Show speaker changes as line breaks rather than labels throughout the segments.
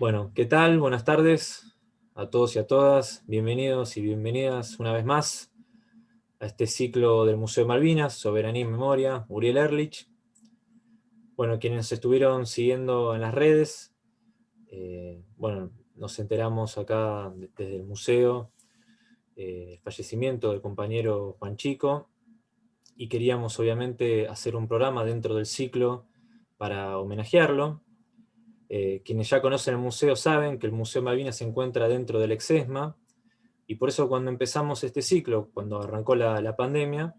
Bueno, ¿qué tal? Buenas tardes a todos y a todas. Bienvenidos y bienvenidas una vez más a este ciclo del Museo de Malvinas, Soberanía y Memoria, Uriel Erlich. Bueno, quienes estuvieron siguiendo en las redes, eh, bueno, nos enteramos acá desde el museo eh, fallecimiento del compañero Juan Chico, y queríamos obviamente hacer un programa dentro del ciclo para homenajearlo, eh, quienes ya conocen el museo saben que el Museo Malvinas se encuentra dentro del Exesma, y por eso cuando empezamos este ciclo, cuando arrancó la, pandemia,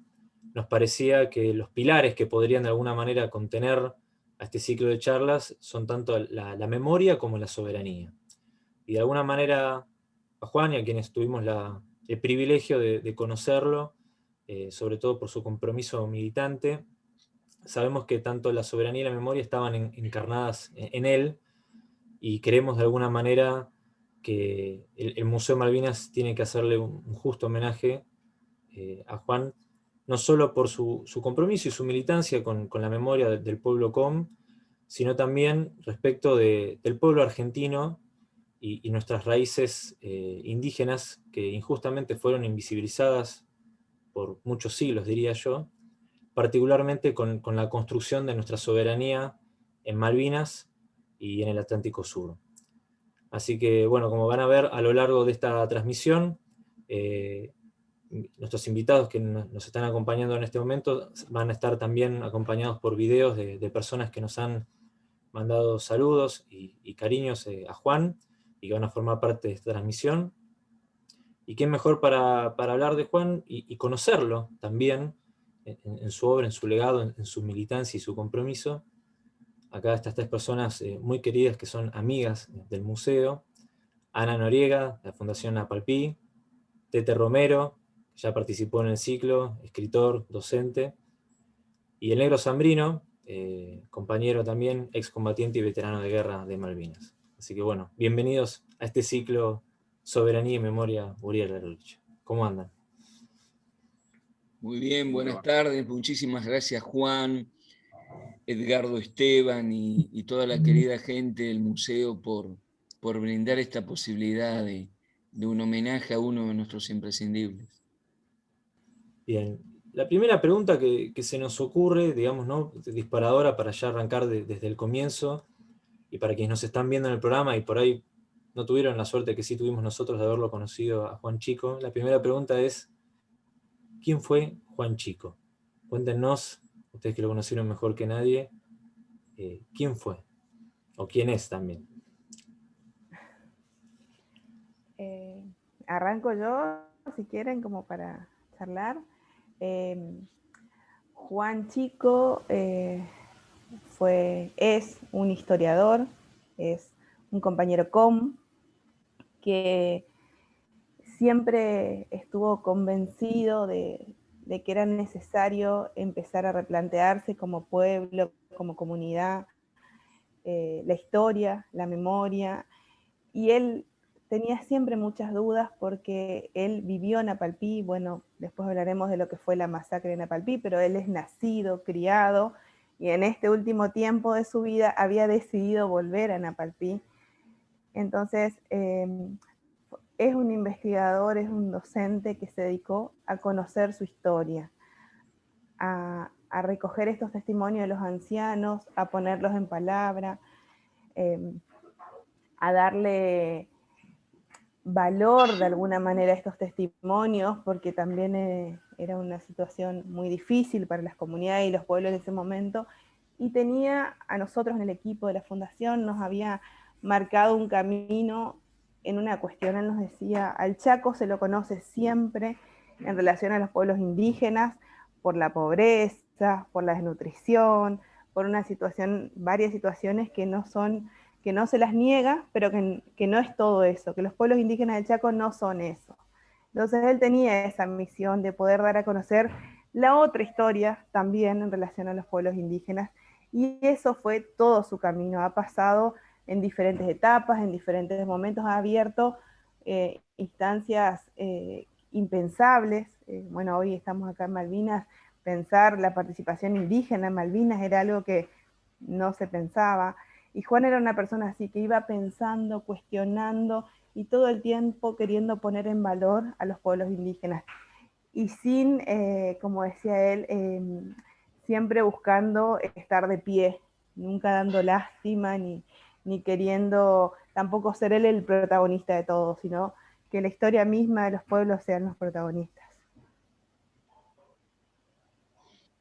nos parecía que los pilares que podrían de alguna manera contener a este ciclo de charlas son tanto la, memoria como la soberanía. Y de alguna manera a Juan y a quienes tuvimos el privilegio de, conocerlo, eh, sobre todo por su compromiso militante, sabemos que tanto la soberanía y la memoria estaban encarnadas en él, y creemos de alguna manera que el, Museo Malvinas tiene que hacerle un, justo homenaje eh, a Juan, no solo por su, compromiso y su militancia con, la memoria del, pueblo com, sino también respecto del pueblo argentino y, nuestras raíces eh, indígenas que injustamente fueron invisibilizadas por muchos siglos, diría yo, particularmente con, con la construcción de nuestra soberanía en Malvinas y en el Atlántico Sur. Así que, bueno, como van a ver a lo largo de esta transmisión, eh, nuestros invitados que nos están acompañando en este momento van a estar también acompañados por videos de, personas que nos han mandado saludos y, cariños eh, a Juan, y que van a formar parte de esta transmisión. Y quién mejor para, hablar de Juan y, conocerlo también en, su obra, en su legado, en su militancia y su compromiso, acá estas tres personas eh, muy queridas que son amigas del museo, Ana Noriega, de la Fundación Apalpí, Tete Romero, que ya participó en el ciclo, escritor, docente, y el Negro Zambrino, eh, compañero también, excombatiente y veterano de guerra de Malvinas. Así que bueno, bienvenidos a este ciclo Soberanía y Memoria Uriel Erlich. ¿Cómo andan?
Muy bien, buenas tardes, muchísimas gracias Juan, Edgardo Esteban y, toda la querida gente del museo por, por brindar esta posibilidad de, un homenaje a uno de nuestros imprescindibles.
Bien, la primera pregunta que, se nos ocurre, digamos, ¿no? disparadora para ya arrancar desde el comienzo, y para quienes nos están viendo en el programa y por ahí no tuvieron la suerte que sí tuvimos nosotros de haberlo conocido a Juan Chico, la primera pregunta es, ¿quién fue Juan Chico? Cuéntenos ustedes que lo conocieron mejor que nadie, eh, ¿quién fue? ¿O quién es también?
Eh, arranco yo, si quieren, como para charlar. Eh, Juan Chico fue, es un historiador, es un compañero com, que siempre estuvo convencido de, que era necesario empezar a replantearse como pueblo, como comunidad, eh, la historia, la memoria, y él tenía siempre muchas dudas porque él vivió en Apalpí, bueno, después hablaremos de lo que fue la masacre en Apalpí, pero él es nacido, criado, y en este último tiempo de su vida había decidido volver a Napalpí. Entonces, em, es un investigador, es un docente que se dedicó a conocer su historia, a, recoger estos testimonios de los ancianos, a ponerlos en palabra, em, a darle valor de alguna manera a estos testimonios, porque también eh, era una situación muy difícil para las comunidades y los pueblos en ese momento, y tenía a nosotros en el equipo de la fundación, nos había marcado un camino en una cuestión, él nos decía, al Chaco se lo conoce siempre en relación a los pueblos indígenas, por la pobreza, por la desnutrición, por una situación, varias situaciones que no son, que no se las niega, pero que, que no es todo eso, que los pueblos indígenas del Chaco no son eso. Entonces él tenía esa misión de poder dar a conocer la otra historia también en relación a los pueblos indígenas, y eso fue todo su camino, ha pasado en diferentes etapas, en diferentes momentos, ha abierto eh, instancias eh, impensables. Eh, bueno, hoy estamos acá en Malvinas, pensar la participación indígena en Malvinas era algo que no se pensaba. Y Juan era una persona así, que iba pensando, cuestionando y todo el tiempo queriendo poner en valor a los pueblos indígenas. Y sin, eh, como decía él, em, siempre buscando estar de pie, nunca dando lástima ni, ni queriendo tampoco ser él el protagonista de todo, sino que la historia misma de los pueblos sean los protagonistas.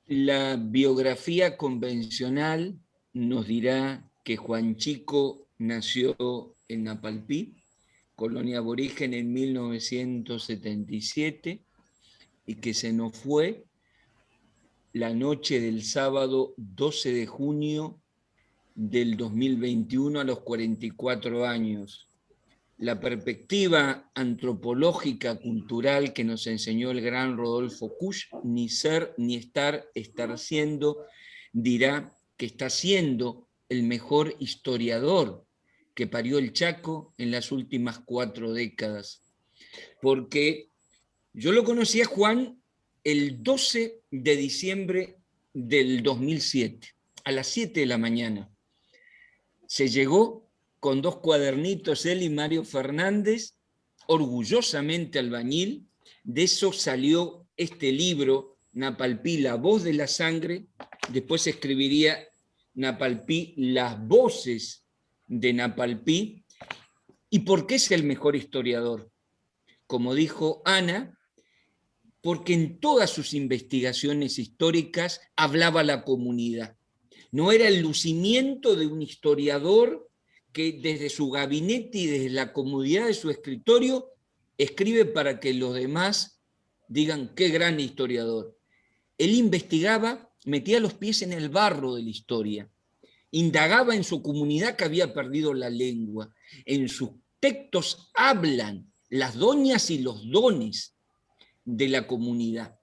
La biografía convencional nos dirá que Juan Chico nació en Napalpí, colonia aborigen en 1977, y que se nos fue la noche del sábado 12 de junio del 2021 a los 44 años. La perspectiva antropológica, cultural que nos enseñó el gran Rodolfo Kusch, ni ser ni estar, estar siendo, dirá que está siendo el mejor historiador que parió el Chaco en las últimas cuatro décadas. Porque yo lo conocí a Juan el 12 de diciembre del 2007, a las 7 de la mañana. Se llegó con dos cuadernitos, él y Mario Fernández, orgullosamente albañil. De eso salió este libro, Napalpí, la voz de la sangre. Después escribiría Napalpí, las voces de Napalpí. ¿Y por qué es el mejor historiador? Como dijo Ana, porque en todas sus investigaciones históricas hablaba la comunidad. No era el lucimiento de un historiador que desde su gabinete y desde la comodidad de su escritorio escribe para que los demás digan qué gran historiador. Él investigaba, metía los pies en el barro de la historia, indagaba en su comunidad que había perdido la lengua. En sus textos hablan las doñas y los dones de la comunidad.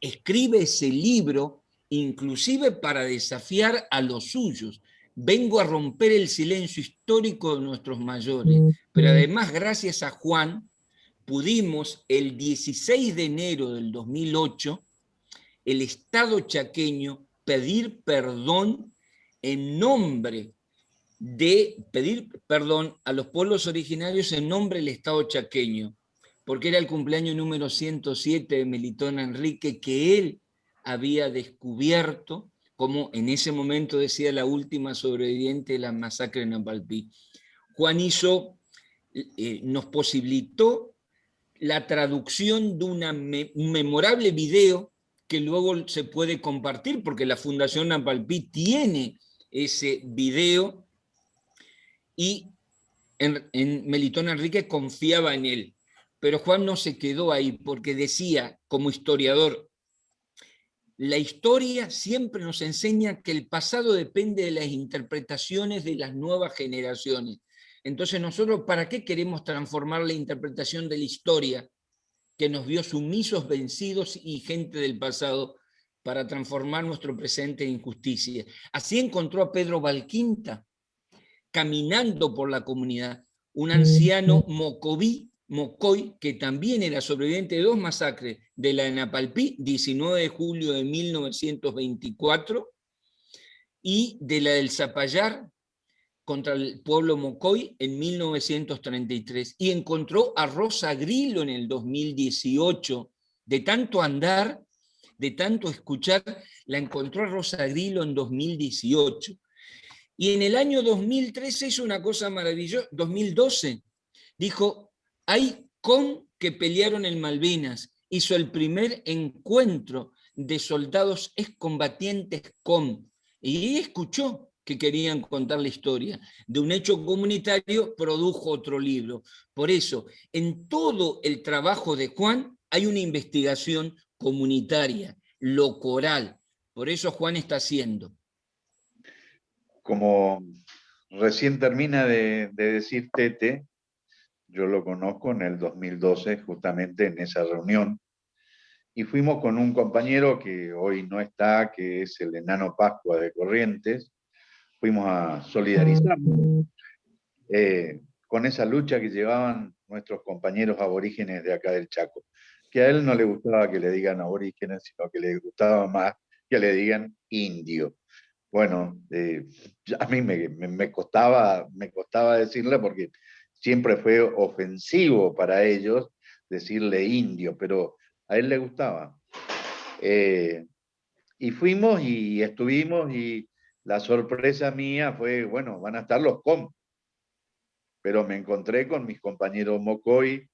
Escribe ese libro inclusive para desafiar a los suyos. Vengo a romper el silencio histórico de nuestros mayores, pero además gracias a Juan pudimos el 16 de enero del 2008 el Estado chaqueño pedir perdón en nombre de pedir perdón a los pueblos originarios en nombre del Estado chaqueño porque era el cumpleaños número 107 de Melitón Enrique, que él había descubierto, como en ese momento decía la última sobreviviente de la masacre en Napalpí. Juan hizo, eh, nos posibilitó la traducción de un memorable video que luego se puede compartir, porque la Fundación Napalpí tiene ese video, y en Melitón Enrique confiaba en él. Pero Juan no se quedó ahí porque decía, como historiador, la historia siempre nos enseña que el pasado depende de las interpretaciones de las nuevas generaciones. Entonces nosotros, ¿para qué queremos transformar la interpretación de la historia que nos vio sumisos, vencidos y gente del pasado para transformar nuestro presente en injusticia? Así encontró a Pedro Valquinta, caminando por la comunidad, un anciano mocoví Mocoy, que también era sobreviviente de dos masacres, de la de Napalpí, 19 de julio de 1924, y de la del Zapallar, contra el pueblo Mocoy, en 1933. Y encontró a Rosa Grillo en el 2018. De tanto andar, de tanto escuchar, la encontró a Rosa Grillo en 2018. Y en el año 2013 hizo una cosa maravillosa, 2012, dijo, hay con que pelearon en Malvinas, hizo el primer encuentro de soldados excombatientes con, y escuchó que querían contar la historia. De un hecho comunitario produjo otro libro. Por eso, en todo el trabajo de Juan hay una investigación comunitaria, lo coral. Por eso Juan está haciendo.
Como recién termina de, de decir Tete, yo lo conozco en el 2012, justamente en esa reunión, y fuimos con un compañero que hoy no está, que es el enano Pascua de Corrientes, fuimos a solidarizarnos eh, con esa lucha que llevaban nuestros compañeros aborígenes de acá del Chaco, que a él no le gustaba que le digan aborígenes, sino que le gustaba más que le digan indio, bueno, eh, a mí me, costaba, me costaba decirle porque siempre fue ofensivo para ellos decirle indio, pero a él le gustaba. Eh, y fuimos y estuvimos y la sorpresa mía fue, bueno, van a estar los com. Pero me encontré con mis compañeros Mocoy,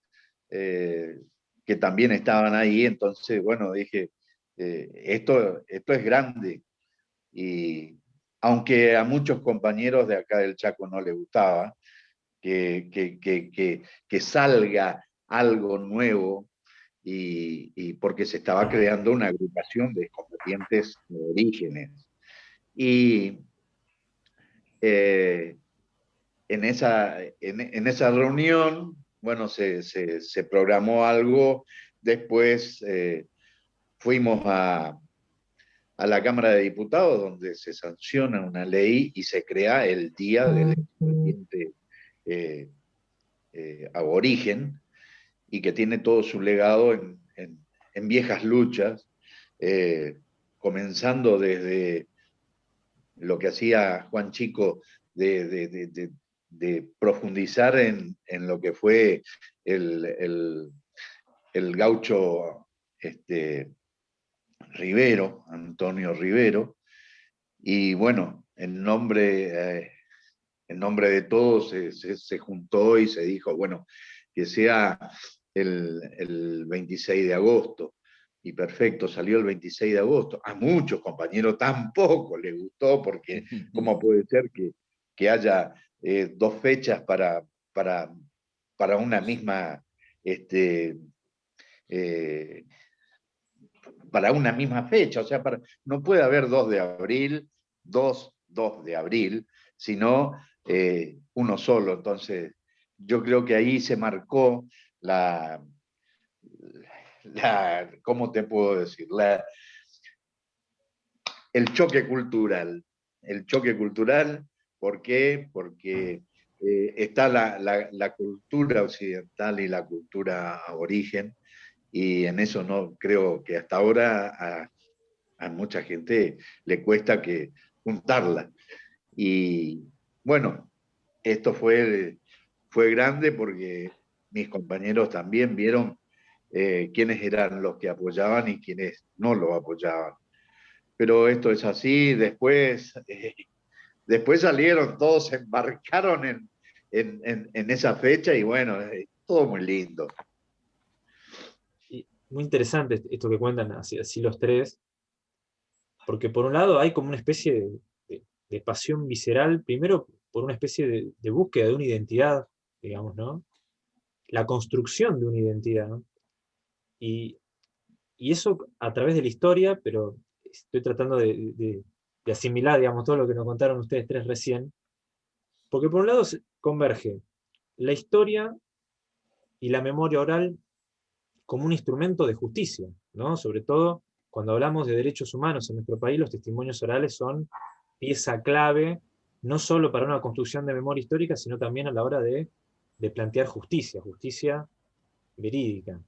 eh, que también estaban ahí, entonces, bueno, dije, eh, esto, esto es grande. Y aunque a muchos compañeros de acá del Chaco no les gustaba, que, que, que salga algo nuevo, y, porque se estaba creando una agrupación de combatientes de orígenes. Y eh, en, esa, en, esa reunión, bueno, se, se, programó algo, después eh, fuimos a, a la Cámara de Diputados, donde se sanciona una ley y se crea el Día del Combatiente eh, Aborigen, y que tiene todo su legado en, viejas luchas, eh, comenzando desde lo que hacía Juan Chico de, profundizar en, lo que fue el, gaucho este, Rivero, Antonio Rivero, y bueno, en nombre, eh, en nombre de todos se, se, juntó y se dijo, bueno, que sea el, 26 de agosto. Y perfecto, salió el 26 de agosto. A muchos compañeros tampoco les gustó, porque ¿cómo puede ser que, que haya eh, dos fechas para, para, para una misma este, eh, para una misma fecha, o sea, para, no puede haber 2 de abril, 2, 2 de abril, sino eh, uno solo. Entonces, yo creo que ahí se marcó la, ¿cómo te puedo decir? La, el choque cultural. El choque cultural, ¿por qué? Porque eh, está la, la, cultura occidental y la cultura aborigen, y en eso no creo que hasta ahora a, a mucha gente le cuesta que juntarla. Y bueno, esto fue, fue grande porque mis compañeros también vieron eh, quiénes eran los que apoyaban y quiénes no lo apoyaban. Pero esto es así, después, eh, después salieron, todos embarcaron en, en, esa fecha y bueno, todo muy lindo.
muy interesante esto que cuentan así, así, los tres, porque por un lado hay como una especie de, pasión visceral, primero por una especie de, de, búsqueda de una identidad, digamos, ¿no? la construcción de una identidad. Y, eso a través de la historia, pero estoy tratando de, asimilar, digamos, todo lo que nos contaron ustedes tres recién, porque por un lado converge la historia y la memoria oral como un instrumento de justicia, ¿no? Sobre todo cuando hablamos de derechos humanos en nuestro país, los testimonios orales son pieza clave, no solo para una construcción de memoria histórica, sino también a la hora de plantear justicia, justicia verídica.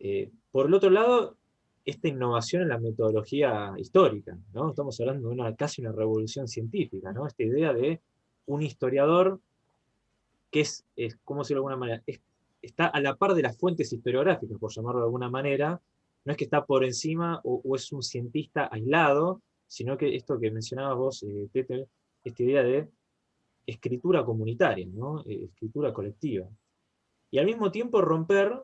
Eh, por el otro lado, esta innovación en la metodología histórica, ¿no? estamos hablando de una, casi una revolución científica, ¿no? esta idea de un historiador que es, es ¿cómo decirlo de alguna manera? está a la par de las fuentes historiográficas, por llamarlo de alguna manera, no es que está por encima o, es un cientista aislado, sino que esto que mencionabas vos, eh, Tete, esta idea de escritura comunitaria, ¿no? Eh, escritura colectiva. Y al mismo tiempo romper,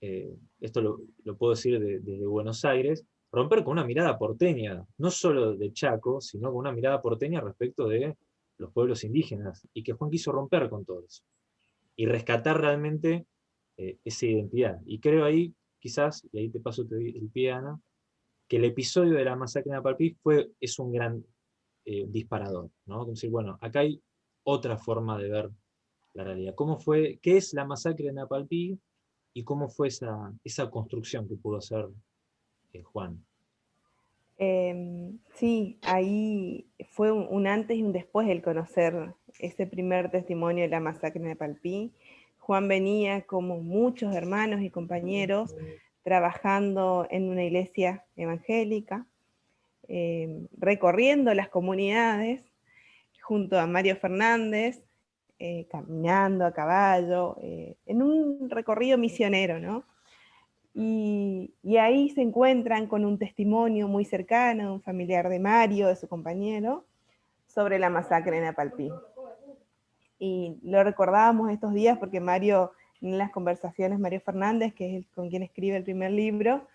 eh, esto lo, puedo decir desde Buenos Aires, romper con una mirada porteña, no solo de Chaco, sino con una mirada porteña respecto de los pueblos indígenas, y que Juan quiso romper con todo eso, y rescatar realmente eh, esa identidad. Y creo ahí, quizás, y ahí te paso el pie, Ana, que el episodio de la masacre de Napalpí fue, es un gran disparador, ¿no? Como decir, bueno, acá hay otra forma de ver la realidad. ¿Cómo fue, ¿Qué es la masacre de Napalpí y cómo fue esa, esa construcción que pudo hacer eh, Juan?
Em, sí, ahí fue un, antes y un después el conocer ese primer testimonio de la masacre de Napalpí. Juan venía como muchos hermanos y compañeros trabajando en una iglesia evangélica. eh, recorriendo las comunidades junto a Mario Fernández, eh, caminando a caballo, en un recorrido misionero, ¿no? Y, ahí se encuentran con un testimonio muy cercano, un familiar de Mario, de su compañero, sobre la masacre en Apalpí. Y lo recordábamos estos días porque Mario, en las conversaciones, Mario Fernández, que es con quien escribe el primer libro,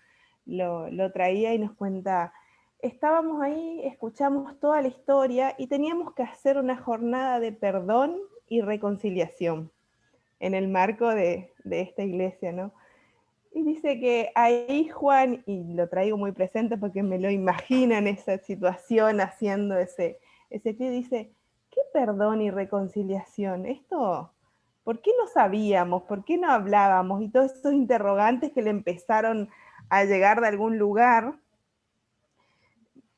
lo, lo traía y nos cuenta, estábamos ahí, escuchamos toda la historia y teníamos que hacer una jornada de perdón y reconciliación en el marco de, de esta iglesia, ¿no? Y dice que ahí Juan, y lo traigo muy presente porque me lo imagino en esa situación haciendo ese, ese pie, dice, ¿qué perdón y reconciliación? Esto, ¿por qué no sabíamos? ¿Por qué no hablábamos? Y todos estos interrogantes que le empezaron a llegar de algún lugar,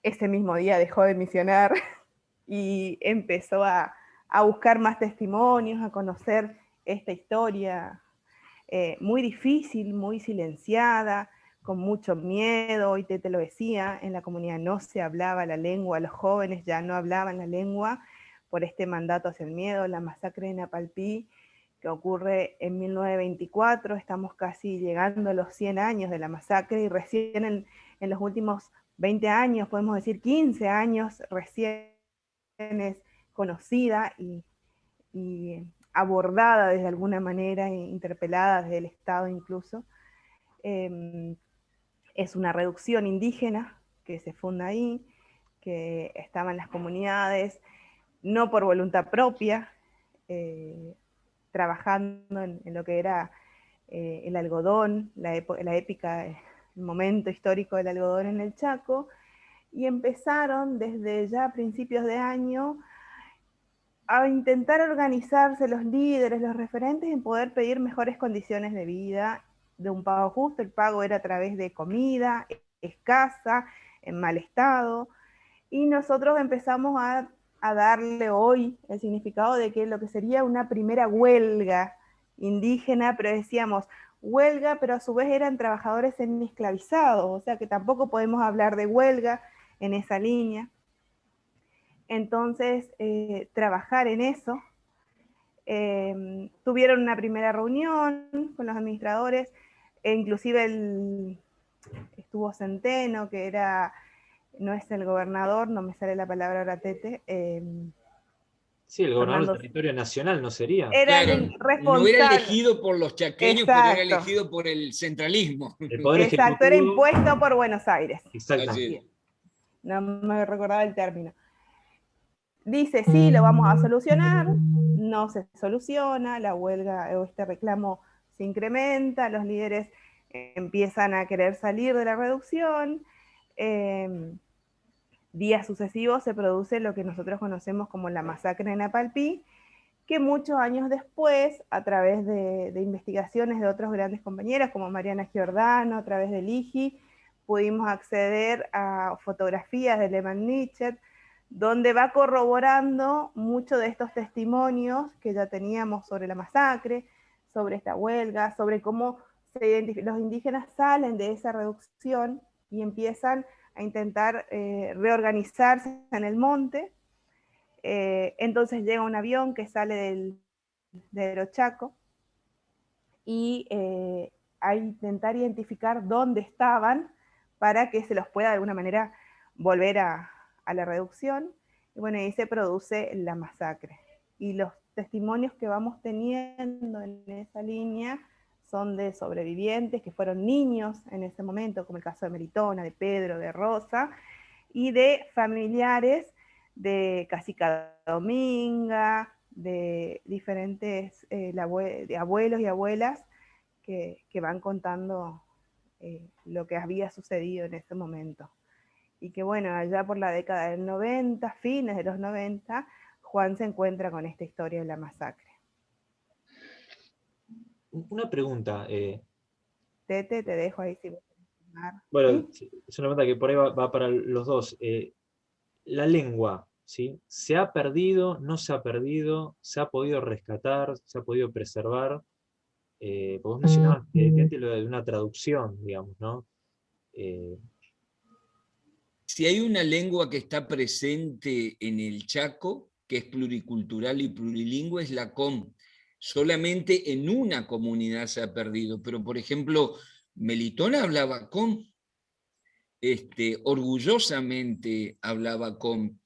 ese mismo día dejó de misionar y empezó a, a buscar más testimonios, a conocer esta historia eh, muy difícil, muy silenciada, con mucho miedo, y te, te lo decía, en la comunidad no se hablaba la lengua, los jóvenes ya no hablaban la lengua por este mandato hacia el miedo, la masacre de Napalpí, ocurre en 1924, estamos casi llegando a los 100 años de la masacre, y recién en, los últimos 20 años, podemos decir 15 años, recién es conocida y, abordada desde alguna manera, interpelada desde el Estado incluso. Em, es una reducción indígena que se funda ahí, que estaba en las comunidades, no por voluntad propia, eh, trabajando en, lo que era eh, el algodón, la, la épica, el momento histórico del algodón en el Chaco, y empezaron desde ya principios de año a intentar organizarse los líderes, los referentes en poder pedir mejores condiciones de vida, de un pago justo. El pago era a través de comida escasa, en mal estado, y nosotros empezamos a, darle hoy el significado de que lo que sería una primera huelga indígena, pero decíamos huelga, pero a su vez eran trabajadores semi-esclavizados, o sea que tampoco podemos hablar de huelga en esa línea. Entonces, eh, trabajar en eso. Em, tuvieron una primera reunión con los administradores, e inclusive estuvo Centeno, que era, no es el gobernador, no me sale la palabra ahora, Tete.
Em, sí, el gobernador del territorio nacional no sería.
Era el responsable. No era elegido por los chaqueños, pero era elegido por el centralismo.
Exacto, era impuesto por Buenos Aires. Exacto. No me recordaba el término dice, sí, lo vamos a solucionar, no se soluciona, la huelga o este reclamo se incrementa, los líderes empiezan a querer salir de la reducción, em, días sucesivos se produce lo que nosotros conocemos como la masacre en Apalpí, que muchos años después, a través de, investigaciones de otros grandes compañeros, como Mariana Giordano, a través del IGI, pudimos acceder a fotografías de Lehmann Nietzsche, donde va corroborando muchos de estos testimonios que ya teníamos sobre la masacre, sobre esta huelga, sobre cómo los indígenas salen de esa reducción y empiezan a intentar eh, reorganizarse en el monte. Eh, entonces llega un avión que sale del, de Aerochaco y eh, a intentar identificar dónde estaban para que se los pueda de alguna manera volver a, a la reducción, y bueno, ahí se produce la masacre. Y los testimonios que vamos teniendo en esa línea son de sobrevivientes que fueron niños en ese momento, como el caso de Meritona, de Pedro, de Rosa, y de familiares de Casica Dominga, de diferentes eh, abuelos y abuelas que, van contando eh, lo que había sucedido en ese momento y que bueno, allá por la década del 90, fines de los 90, Juan se encuentra con esta historia de la masacre.
Una pregunta. Eh.
Tete, te dejo ahí si
Bueno, es una pregunta que por ahí va, para los dos. Eh, la lengua, ¿sí? ¿Se ha perdido, no se ha perdido, se ha podido rescatar, se ha podido preservar? Eh, vos mencionabas lo de una traducción, digamos, ¿no?
si hay una lengua que está presente en el Chaco, que es pluricultural y plurilingüe, es la COM. Solamente en una comunidad se ha perdido, pero por ejemplo, Melitona hablaba COM, este, orgullosamente hablaba COM,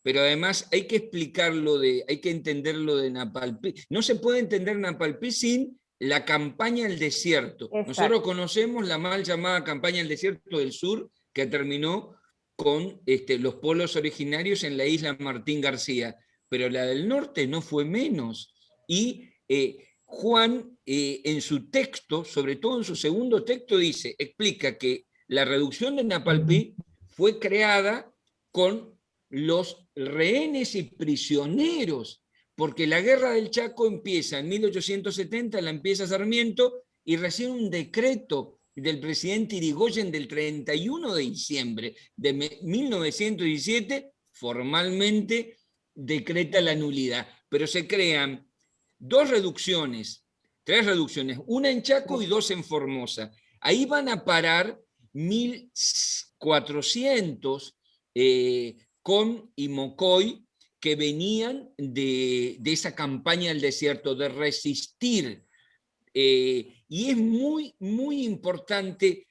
pero además hay que explicarlo, de, hay que entenderlo de Napalpí. No se puede entender Napalpí sin la campaña del desierto. Nosotros conocemos la mal llamada campaña del desierto del sur, que terminó con este, los pueblos originarios en la isla Martín García, pero la del norte no fue menos. Y eh, Juan, eh, en su texto, sobre todo en su segundo texto, dice, explica que la reducción de Napalpí fue creada con los rehenes y prisioneros, porque la guerra del Chaco empieza en 1870, la empieza Sarmiento, y recién un decreto del presidente Irigoyen del 31 de diciembre de 1917 formalmente decreta la nulidad, pero se crean dos reducciones, tres reducciones, una en Chaco y dos en Formosa. Ahí van a parar 1.400 eh, con y Mocoy que venían de, esa campaña del desierto, de resistir eh, y es muy, muy importante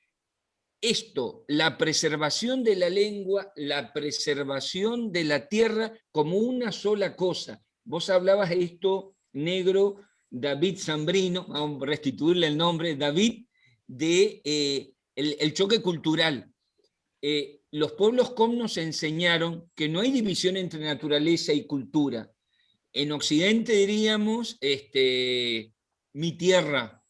esto, la preservación de la lengua, la preservación de la tierra como una sola cosa. Vos hablabas de esto, negro, David Zambrino, vamos a restituirle el nombre, David, de eh, el, choque cultural. Eh, los pueblos com nos enseñaron que no hay división entre naturaleza y cultura. En Occidente diríamos, este, mi tierra.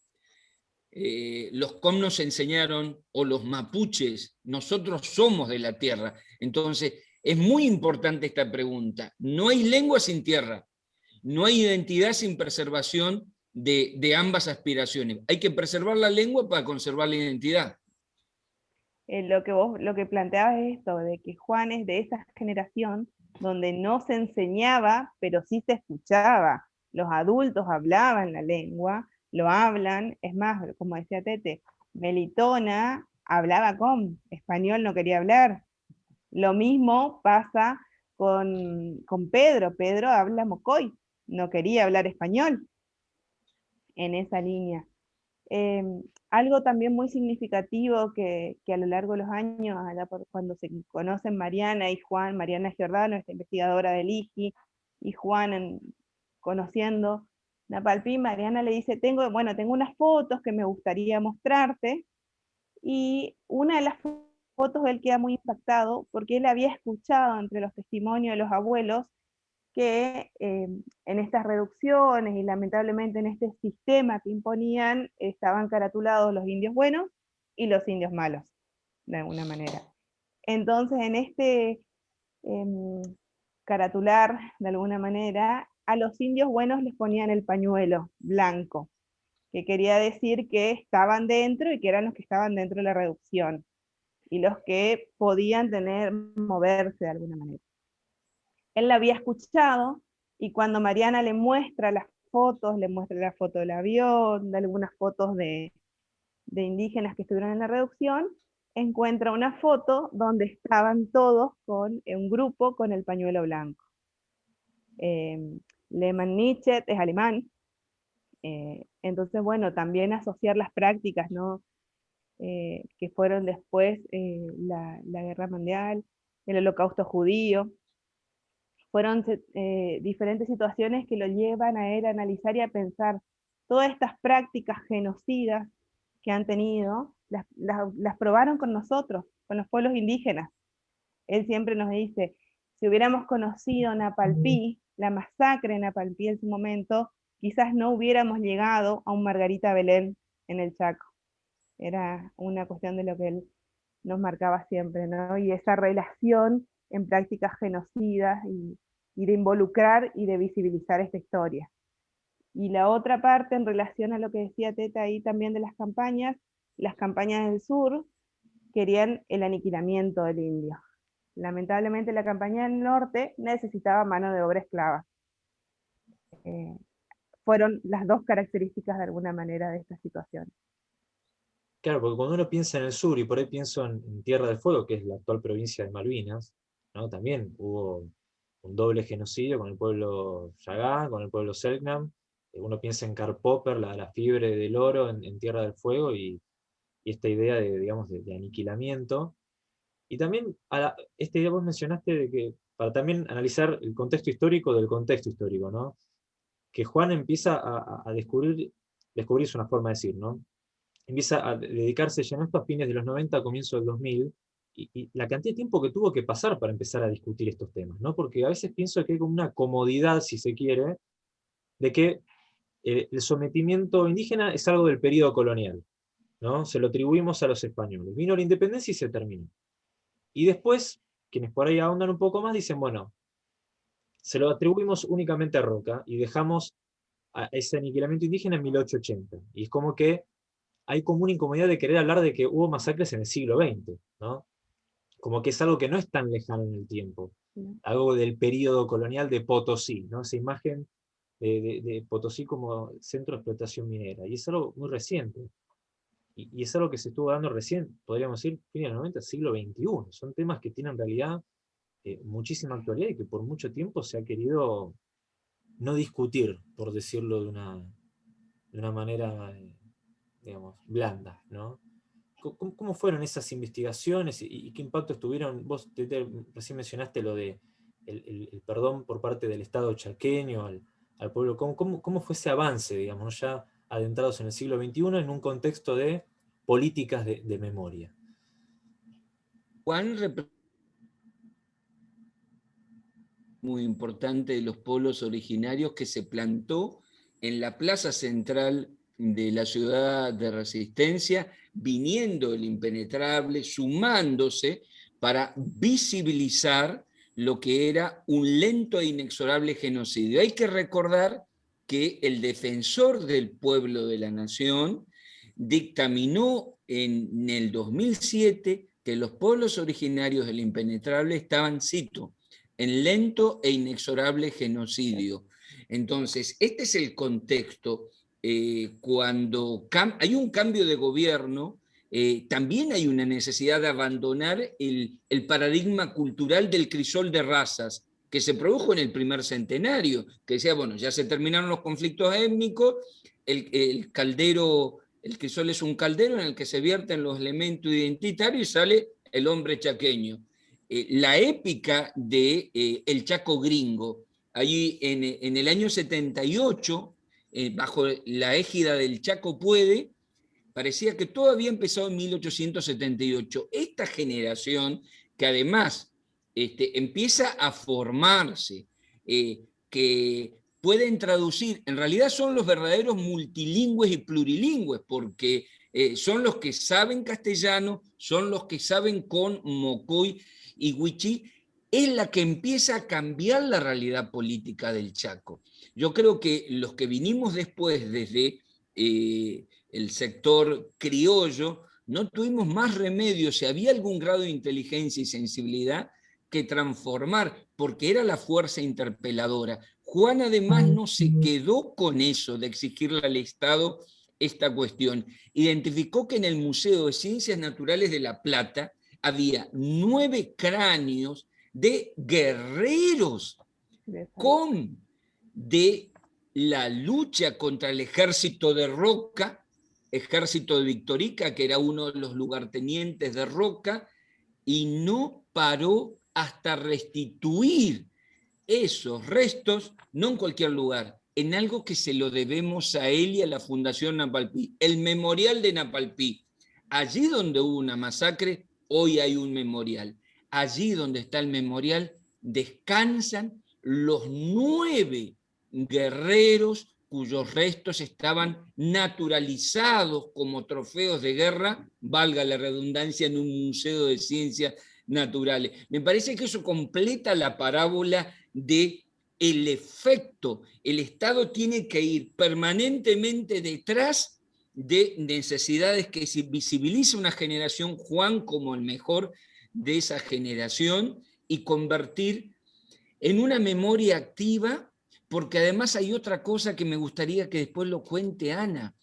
Eh, los com nos enseñaron, o los mapuches, nosotros somos de la tierra. Entonces, es muy importante esta pregunta. No hay lengua sin tierra, no hay identidad sin preservación de, ambas aspiraciones. Hay que preservar la lengua para conservar la identidad.
Eh, lo, que vos, planteabas es esto, de que Juan es de esa generación donde no se enseñaba, pero sí se escuchaba los adultos hablaban la lengua, lo hablan, es más, como decía Tete, Melitona hablaba con, español no quería hablar. Lo mismo pasa con, Pedro, Pedro habla mocoy, no quería hablar español en esa línea. Em, algo también muy significativo que, a lo largo de los años, cuando se conocen Mariana y Juan, Mariana Giordano, esta investigadora del IGI, y Juan en, conociendo Napalpí, Mariana le dice, tengo, bueno, tengo unas fotos que me gustaría mostrarte, y una de las fotos él queda muy impactado, porque él había escuchado entre los testimonios de los abuelos, que eh, en estas reducciones y lamentablemente en este sistema que imponían, estaban caratulados los indios buenos y los indios malos, de alguna manera. Entonces en este em, caratular, de alguna manera, a los indios buenos les ponían el pañuelo blanco, que quería decir que estaban dentro y que eran los que estaban dentro de la reducción, y los que podían tener, moverse de alguna manera. Él la había escuchado, y cuando Mariana le muestra las fotos, le muestra la foto del avión, de algunas fotos de, indígenas que estuvieron en la reducción, encuentra una foto donde estaban todos con un grupo con el pañuelo blanco. Em, Lehmann Nietzsche es alemán, eh, entonces bueno, también asociar las prácticas, ¿no? Eh, que fueron después eh, la, guerra mundial, el holocausto judío, fueron diferentes situaciones que lo llevan a él a analizar y a pensar todas estas prácticas genocidas que han tenido, las, las probaron con nosotros, con los pueblos indígenas. Él siempre nos dice, si hubiéramos conocido Napalpí, la masacre en Apalpí en su momento, quizás no hubiéramos llegado a un Margarita Belén en el Chaco. Era una cuestión de lo que él nos marcaba siempre, ¿no? Y esa relación en prácticas genocidas y, de involucrar y de visibilizar esta historia. Y la otra parte en relación a lo que decía Teta ahí también de las campañas, las campañas del sur querían el aniquilamiento del indio. Lamentablemente la campaña del norte necesitaba mano de obra esclava. Eh, fueron las dos características de alguna manera de esta situación.
Claro, porque cuando uno piensa en el sur, y por ahí pienso en, Tierra del Fuego, que es la actual provincia de Malvinas, también hubo un doble genocidio con el pueblo Yagán, con el pueblo Selknam, eh, uno piensa en Karl Popper, la, la fiebre del oro en, Tierra del Fuego, y, esta idea de, digamos, de, aniquilamiento. Y también, a esta idea vos mencionaste de que, para también analizar el contexto histórico del contexto histórico, ¿no? que Juan empieza a, a descubrir, descubrir es una forma de decir, ¿no? empieza a dedicarse ya no a fines de los 90, a comienzo del 2000, y, la cantidad de tiempo que tuvo que pasar para empezar a discutir estos temas, ¿no? Porque a veces pienso que hay como una comodidad, si se quiere, de que eh, el sometimiento indígena es algo del periodo colonial, ¿no? Se lo atribuimos a los españoles. Vino la independencia y se terminó. Y después, quienes por ahí ahondan un poco más, dicen, bueno, se lo atribuimos únicamente a Roca, y dejamos ese aniquilamiento indígena en 1880. Y es como que hay como una incomodidad de querer hablar de que hubo masacres en el siglo XX, ¿no? Como que es algo que no es tan lejano en el tiempo. Algo del periodo colonial de Potosí, ¿no? Esa imagen de, Potosí como centro de explotación minera. Y es algo muy reciente. Y, es algo que se estuvo dando recién, podríamos decir, fin de los 90, siglo XXI. Son temas que tienen en realidad eh, muchísima actualidad y que por mucho tiempo se ha querido no discutir, por decirlo de una, de una manera eh, digamos, blandas, ¿no? ¿Cómo, fueron esas investigaciones y, qué impacto tuvieron? Vos recién mencionaste lo de perdón por parte del Estado chaqueño al, pueblo. ¿Cómo, ¿Cómo, fue ese avance, digamos, ya adentrados en el siglo XXI en un contexto de políticas de, de memoria?
Juan muy importante de los pueblos originarios que se plantó en la plaza central de la ciudad de resistencia, viniendo el impenetrable, sumándose para visibilizar lo que era un lento e inexorable genocidio. Hay que recordar que el defensor del pueblo de la nación dictaminó en el 2007 que los pueblos originarios del impenetrable estaban, cito, en lento e inexorable genocidio. Entonces, este es el contexto eh, cuando hay un cambio de gobierno, eh, también hay una necesidad de abandonar el, paradigma cultural del crisol de razas que se produjo en el primer centenario, que decía, bueno, ya se terminaron los conflictos étnicos, el, caldero, el crisol es un caldero en el que se vierten los elementos identitarios y sale el hombre chaqueño. Eh, la épica de El Chaco Gringo, allí en, en el año 78, eh, bajo la égida del Chaco Puede, parecía que todo había empezado en 1878. Esta generación, que además este, empieza a formarse, eh, que pueden traducir, en realidad son los verdaderos multilingües y plurilingües, porque eh, son los que saben castellano, son los que saben con Mocoy y Huichí, es la que empieza a cambiar la realidad política del Chaco. Yo creo que los que vinimos después desde eh, el sector criollo, no tuvimos más remedio, si había algún grado de inteligencia y sensibilidad, que transformar, porque era la fuerza interpeladora. Juan además no se quedó con eso de exigirle al Estado esta cuestión. Identificó que en el Museo de Ciencias Naturales de La Plata había nueve cráneos de guerreros con de la lucha contra el ejército de Roca, ejército de Victorica, que era uno de los lugartenientes de Roca, y no paró hasta restituir esos restos, no en cualquier lugar, en algo que se lo debemos a él y a la Fundación Napalpí, el Memorial de Napalpí. Allí donde hubo una masacre, hoy hay un memorial. Allí donde está el memorial, descansan los nueve guerreros cuyos restos estaban naturalizados como trofeos de guerra, valga la redundancia, en un museo de ciencias naturales. Me parece que eso completa la parábola de el efecto. El Estado tiene que ir permanentemente detrás de necesidades que se visibilice una generación, Juan como el mejor de esa generación, y convertir en una memoria activa porque además hay otra cosa que me gustaría que después lo cuente Ana.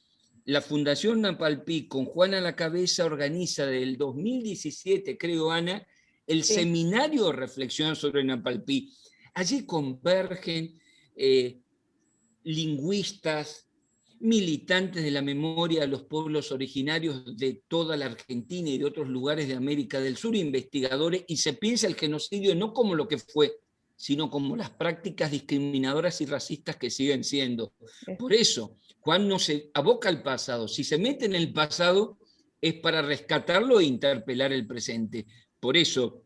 la Fundación Napalpí, con Juan a la cabeza, organiza del 2017, creo, Ana, el seminario de reflexión sobre Napalpí. Allí convergen eh, lingüistas, militantes de la memoria de los pueblos originarios de toda la Argentina y de otros lugares de América del Sur, investigadores, y se piensa el genocidio no como lo que fue, sino como las prácticas discriminadoras y racistas que siguen siendo. Por eso, Juan no se aboca al pasado. Si se mete en el pasado, es para rescatarlo e interpelar el presente. Por eso,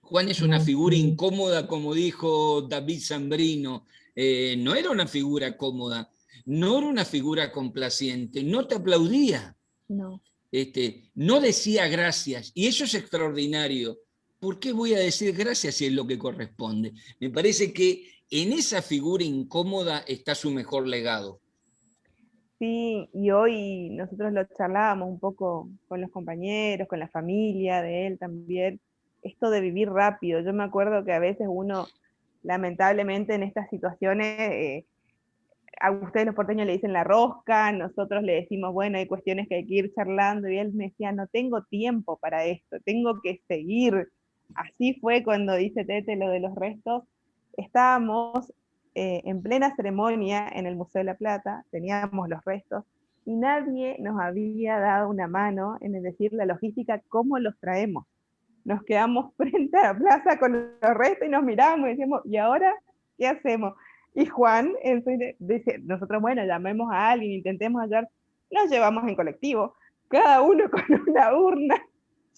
Juan es una figura incómoda, como dijo David Zambrino. Eh, no era una figura cómoda, no era una figura complaciente, no te aplaudía.
No.
Este, no decía gracias, y eso es extraordinario. ¿Por qué voy a decir gracias si es lo que corresponde? Me parece que en esa figura incómoda está su mejor legado.
Sí, y hoy nosotros lo charlábamos un poco con los compañeros, con la familia de él también, esto de vivir rápido. Yo me acuerdo que a veces uno, lamentablemente en estas situaciones, eh, a ustedes los porteños le dicen la rosca, nosotros le decimos, bueno, hay cuestiones que hay que ir charlando, y él me decía, no tengo tiempo para esto, tengo que seguir, así fue cuando dice Tete lo de los restos. Estábamos eh, en plena ceremonia en el Museo de la Plata, teníamos los restos, y nadie nos había dado una mano en decir la logística, cómo los traemos. Nos quedamos frente a la plaza con los restos y nos miramos y decíamos, ¿y ahora qué hacemos? Y Juan dice, nosotros, bueno, llamemos a alguien, intentemos hallar, nos llevamos en colectivo, cada uno con una urna,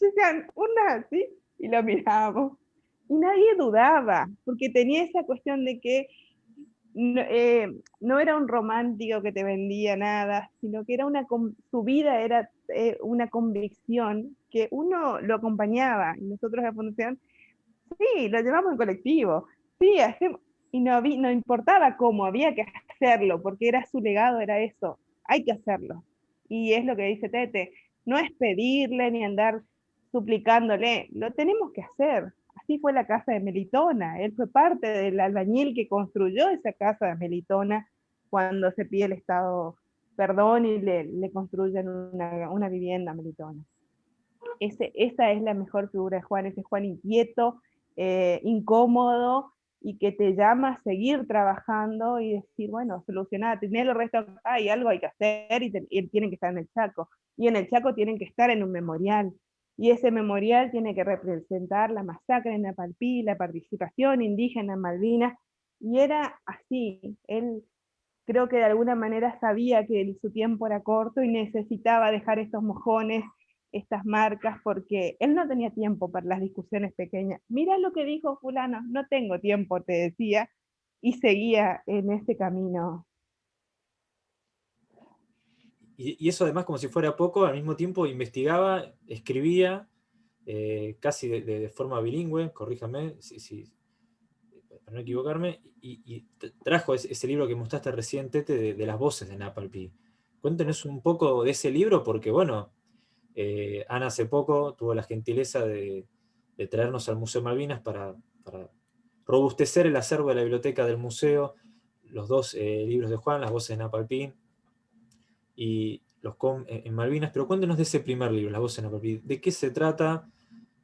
decían, urna así, y lo mirábamos. Y nadie dudaba, porque tenía esa cuestión de que no, eh, no, era un romántico que te vendía nada, sino que era una, su vida era eh, una convicción que uno lo acompañaba, y nosotros la fundación, sí, lo llevamos en colectivo, sí, hacemos, y no, no importaba cómo, había que hacerlo, porque era su legado, era eso, hay que hacerlo. Y es lo que dice Tete, no es pedirle ni andar suplicándole, lo tenemos que hacer. Así fue la casa de Melitona, él fue parte del albañil que construyó esa casa de Melitona cuando se pide el Estado perdón y le, le construyen una, una, vivienda a Melitona. Ese, esa es la mejor figura de Juan, ese Juan inquieto, eh, incómodo, y que te llama a seguir trabajando y decir, bueno, solucionar, tener los restos hay algo hay que hacer y, tienen que estar en el Chaco. Y en el Chaco tienen que estar en un memorial. Y ese memorial tiene que representar la masacre en Napalpí, la participación indígena en Malvinas, y era así. Él creo que de alguna manera sabía que su tiempo era corto y necesitaba dejar estos mojones, estas marcas, porque él no tenía tiempo para las discusiones pequeñas. Mira lo que dijo fulano, no tengo tiempo, te decía, y seguía en ese camino
y, eso además como si fuera poco, al mismo tiempo investigaba, escribía, eh, casi de, forma bilingüe, corríjame, si, para no equivocarme, y, trajo ese, libro que mostraste recientemente de, las voces de Napalpi. Cuéntenos un poco de ese libro, porque bueno, eh, Ana hace poco tuvo la gentileza de, traernos al Museo Malvinas para, robustecer el acervo de la biblioteca del museo, los dos eh, libros de Juan, las voces de Napalpí, y los en Malvinas, pero cuéntenos de ese primer libro, La voz en Napalpí, ¿de qué se trata?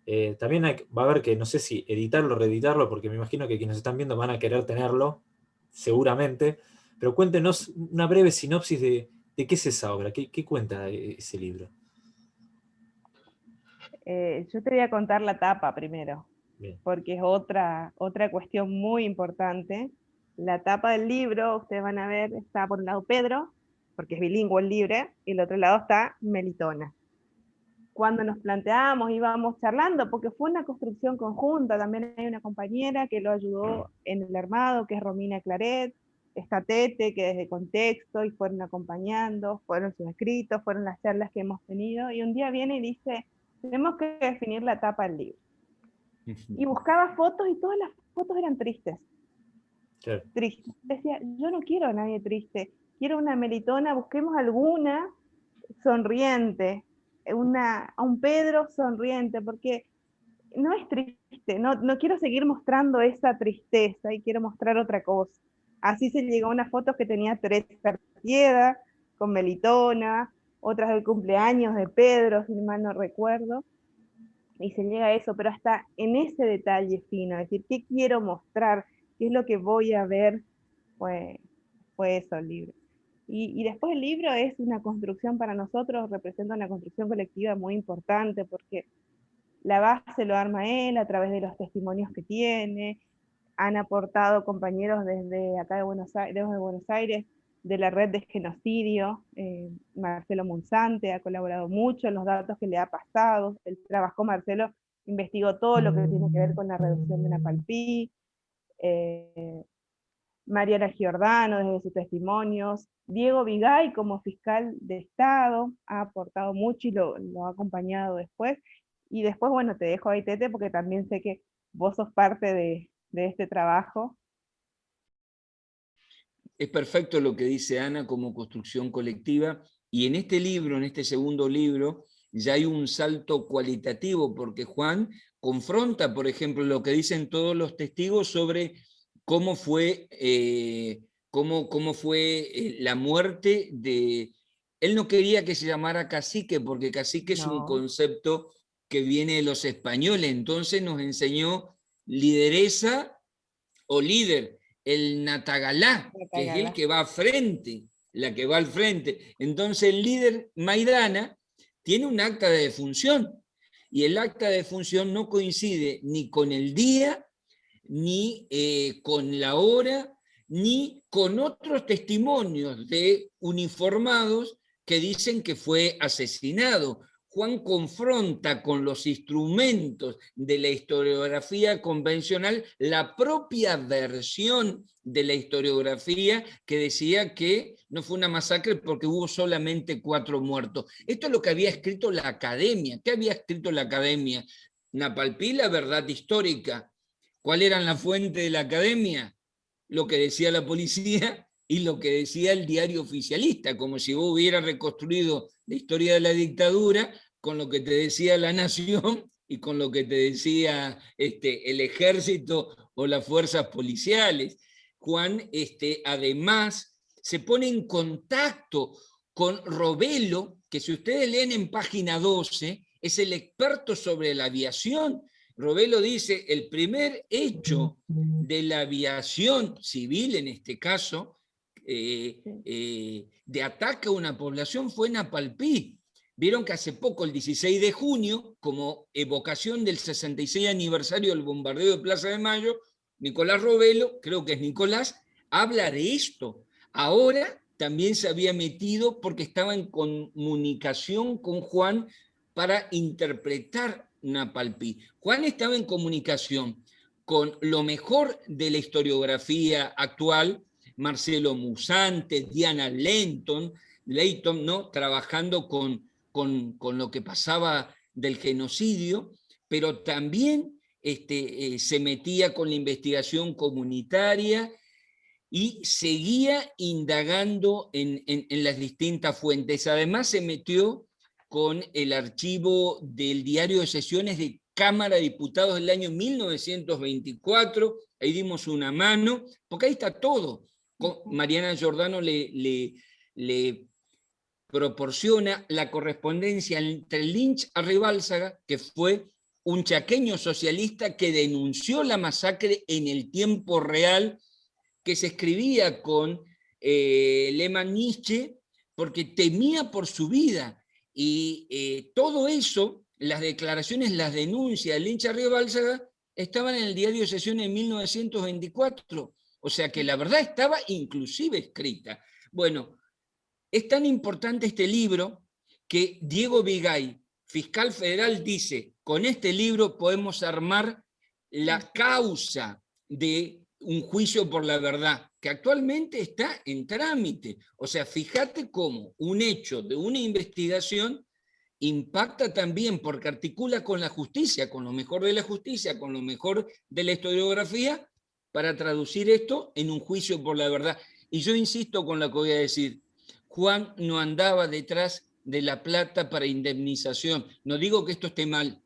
Eh, también va a haber que, no sé si editarlo o reeditarlo, porque me imagino que quienes están viendo van a querer tenerlo, seguramente, pero cuéntenos una breve sinopsis de, qué es esa obra, qué, cuenta ese libro.
Eh, yo te voy a contar la tapa primero, porque es otra, otra cuestión muy importante. La tapa del libro, ustedes van a ver, está por un lado Pedro, porque es bilingüe el libre, y el otro lado está Melitona. Cuando nos planteamos, íbamos charlando, porque fue una construcción conjunta, también hay una compañera que lo ayudó en el armado, que es Romina Claret, está Tete, que desde contexto, y fueron acompañando, fueron sus escritos, fueron las charlas que hemos tenido, y un día viene y dice, tenemos que definir la tapa del libro. Y buscaba fotos y todas las fotos eran tristes. Tristes. Decía, yo no quiero a nadie triste quiero una melitona, busquemos alguna sonriente, una, a un Pedro sonriente, porque no es triste, no, no quiero seguir mostrando esa tristeza y quiero mostrar otra cosa. Así se llegó a una foto que tenía tres Piedra, con melitona, otras del cumpleaños de Pedro, si mal no recuerdo, y se llega a eso, pero hasta en ese detalle fino, es decir, ¿qué quiero mostrar? ¿Qué es lo que voy a ver? Fue, fue eso el libro. Y, y, después el libro es una construcción para nosotros, representa una construcción colectiva muy importante, porque la base lo arma él a través de los testimonios que tiene, han aportado compañeros desde acá de Buenos Aires, de Buenos Aires de la red de genocidio, eh, Marcelo Monzante ha colaborado mucho en los datos que le ha pasado, el trabajo Marcelo investigó todo lo que tiene que ver con la reducción de Napalpí, eh, Mariana Giordano desde sus testimonios, Diego Vigay como fiscal de Estado ha aportado mucho y lo, ha acompañado después, y después, bueno, te dejo ahí, Tete, porque también sé que vos sos parte de, de este trabajo,
es perfecto lo que dice Ana como construcción colectiva, y en este libro, en este segundo libro, ya hay un salto cualitativo, porque Juan confronta, por ejemplo, lo que dicen todos los testigos sobre cómo fue, eh, cómo, cómo fue eh, la muerte de... Él no quería que se llamara cacique, porque cacique es un concepto que viene de los españoles, entonces nos enseñó lideresa o líder, el Natagalá, que es el que va a frente, la que va al frente. Entonces el líder Maidana tiene un acta de defunción, y el acta de defunción no coincide ni con el día, ni eh, con la hora, ni con otros testimonios de uniformados que dicen que fue asesinado. Juan confronta con los instrumentos de la historiografía convencional la propia versión de la historiografía que decía que no fue una masacre porque hubo solamente cuatro muertos. Esto es lo que había escrito la academia. ¿Qué había escrito la academia? Napalpí, la verdad histórica. ¿Cuál era la fuente de la academia? Lo que decía la policía y lo que decía el diario oficialista, como si vos hubieras reconstruido la historia de la dictadura con lo que te decía la nación y con lo que te decía este, el ejército o las fuerzas policiales. Juan, este, además, se pone en contacto con Robelo, que si ustedes leen en página 12, es el experto sobre la aviación. Robelo dice, el primer hecho de la aviación civil, en este caso, eh, eh, de ataque a una población fue en Apalpí. Vieron que hace poco, el 16 de junio, como evocación del 66 aniversario del bombardeo de Plaza de Mayo, Nicolás Robelo, creo que es Nicolás, habla de esto. Ahora también se había metido porque estaba en comunicación con Juan para interpretar Napalpí. Juan estaba en comunicación con lo mejor de la historiografía actual, Marcelo Musante, Diana Lenton, Leighton, ¿no? trabajando con con, lo que pasaba del genocidio, pero también este, eh, se metía con la investigación comunitaria y seguía indagando en, las distintas fuentes. Además se metió con el archivo del diario de sesiones de Cámara de Diputados del año 1924, ahí dimos una mano, porque ahí está todo. Mariana Giordano le, le, le proporciona la correspondencia entre Lynch a Ribálsaga, que fue un chaqueño socialista que denunció la masacre en el tiempo real, que se escribía con eh, Lehmann Nietzsche, porque temía por su vida. Y eh, todo eso, las declaraciones, las denuncias de Lynch a Ribálsaga, estaban en el diario sesión en 1924. O sea que la verdad estaba inclusive escrita. Bueno, es tan importante este libro que Diego Vigay, fiscal federal, dice, con este libro podemos armar la causa de un juicio por la verdad, que actualmente está en trámite. O sea, fíjate cómo un hecho de una investigación impacta también porque articula con la justicia, con lo mejor de la justicia, con lo mejor de la historiografía, para traducir esto en un juicio por la verdad. Y yo insisto con lo que voy a decir, Juan no andaba detrás de la plata para indemnización. No digo que esto esté mal.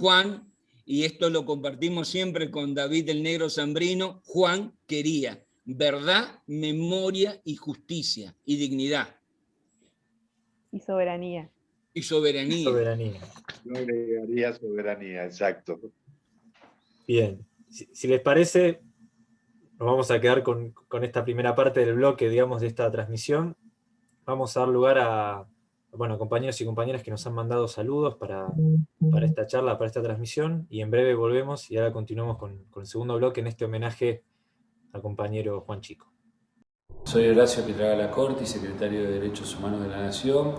Juan, y esto lo compartimos siempre con David el Negro Zambrino, Juan quería verdad, memoria y justicia y dignidad.
Y soberanía.
Y soberanía.
Soberanía.
Yo agregaría soberanía, exacto.
Bien, si, les parece, nos vamos a quedar con, con, esta primera parte del bloque, digamos, de esta transmisión. Vamos a dar lugar a, bueno, compañeros y compañeras que nos han mandado saludos para, para esta charla, para esta transmisión, y en breve volvemos y ahora continuamos con, con el segundo bloque en este homenaje compañero Juan Chico.
Soy Horacio Pietraga Corti, secretario de Derechos Humanos de la Nación,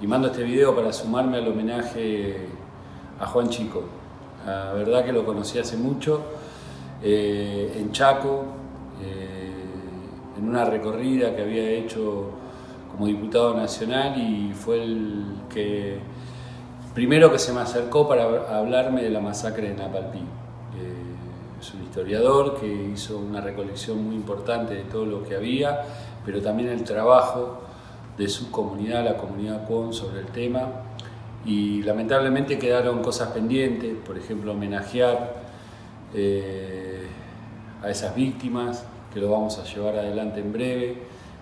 y mando este video para sumarme al homenaje a Juan Chico. La verdad que lo conocí hace mucho, eh, en Chaco, eh, en una recorrida que había hecho como diputado nacional y fue el que primero que se me acercó para hablarme de la masacre de Napalpí. Es un historiador que hizo una recolección muy importante de todo lo que había, pero también el trabajo de su comunidad, la comunidad Cuon, sobre el tema. Y lamentablemente quedaron cosas pendientes, por ejemplo, homenajear eh, a esas víctimas, que lo vamos a llevar adelante en breve,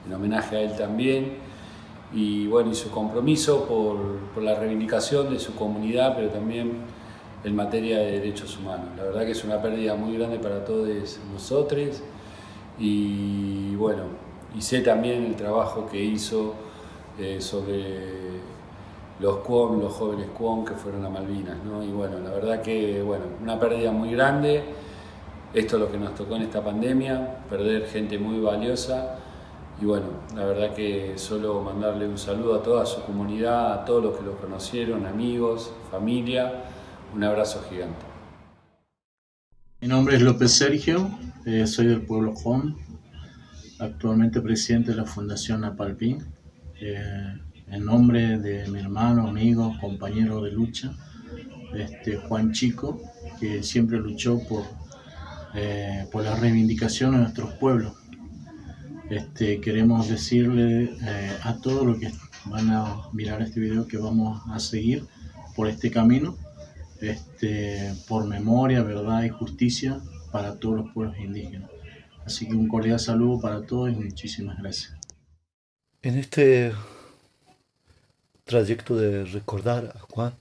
en homenaje a él también. Y bueno, y su compromiso por la reivindicación de su comunidad, pero también en materia de derechos humanos. La verdad que es una pérdida muy grande para todos nosotros y bueno, y sé también el trabajo que hizo eh, sobre los Cuom, los jóvenes Cuom que fueron a Malvinas, ¿no? Y bueno, la verdad que, bueno, una pérdida muy grande, esto es lo que nos tocó en esta pandemia, perder gente muy valiosa, y bueno, la verdad que solo mandarle un saludo a toda su comunidad, a todos los que lo conocieron, amigos, familia, un abrazo gigante.
Mi nombre es López Sergio, eh, soy del pueblo Juan, actualmente presidente de la Fundación Napalpín. Eh, en nombre de mi hermano, amigo, compañero de lucha, este, Juan Chico, que siempre luchó por, eh, por la reivindicación de nuestros pueblos. Este, queremos decirle a todos los que van a mirar este video que vamos a seguir por este camino, este, por memoria, verdad y justicia para todos los pueblos indígenas. Así que un cordial saludo para todos y muchísimas gracias.
En este trayecto de recordar a Juan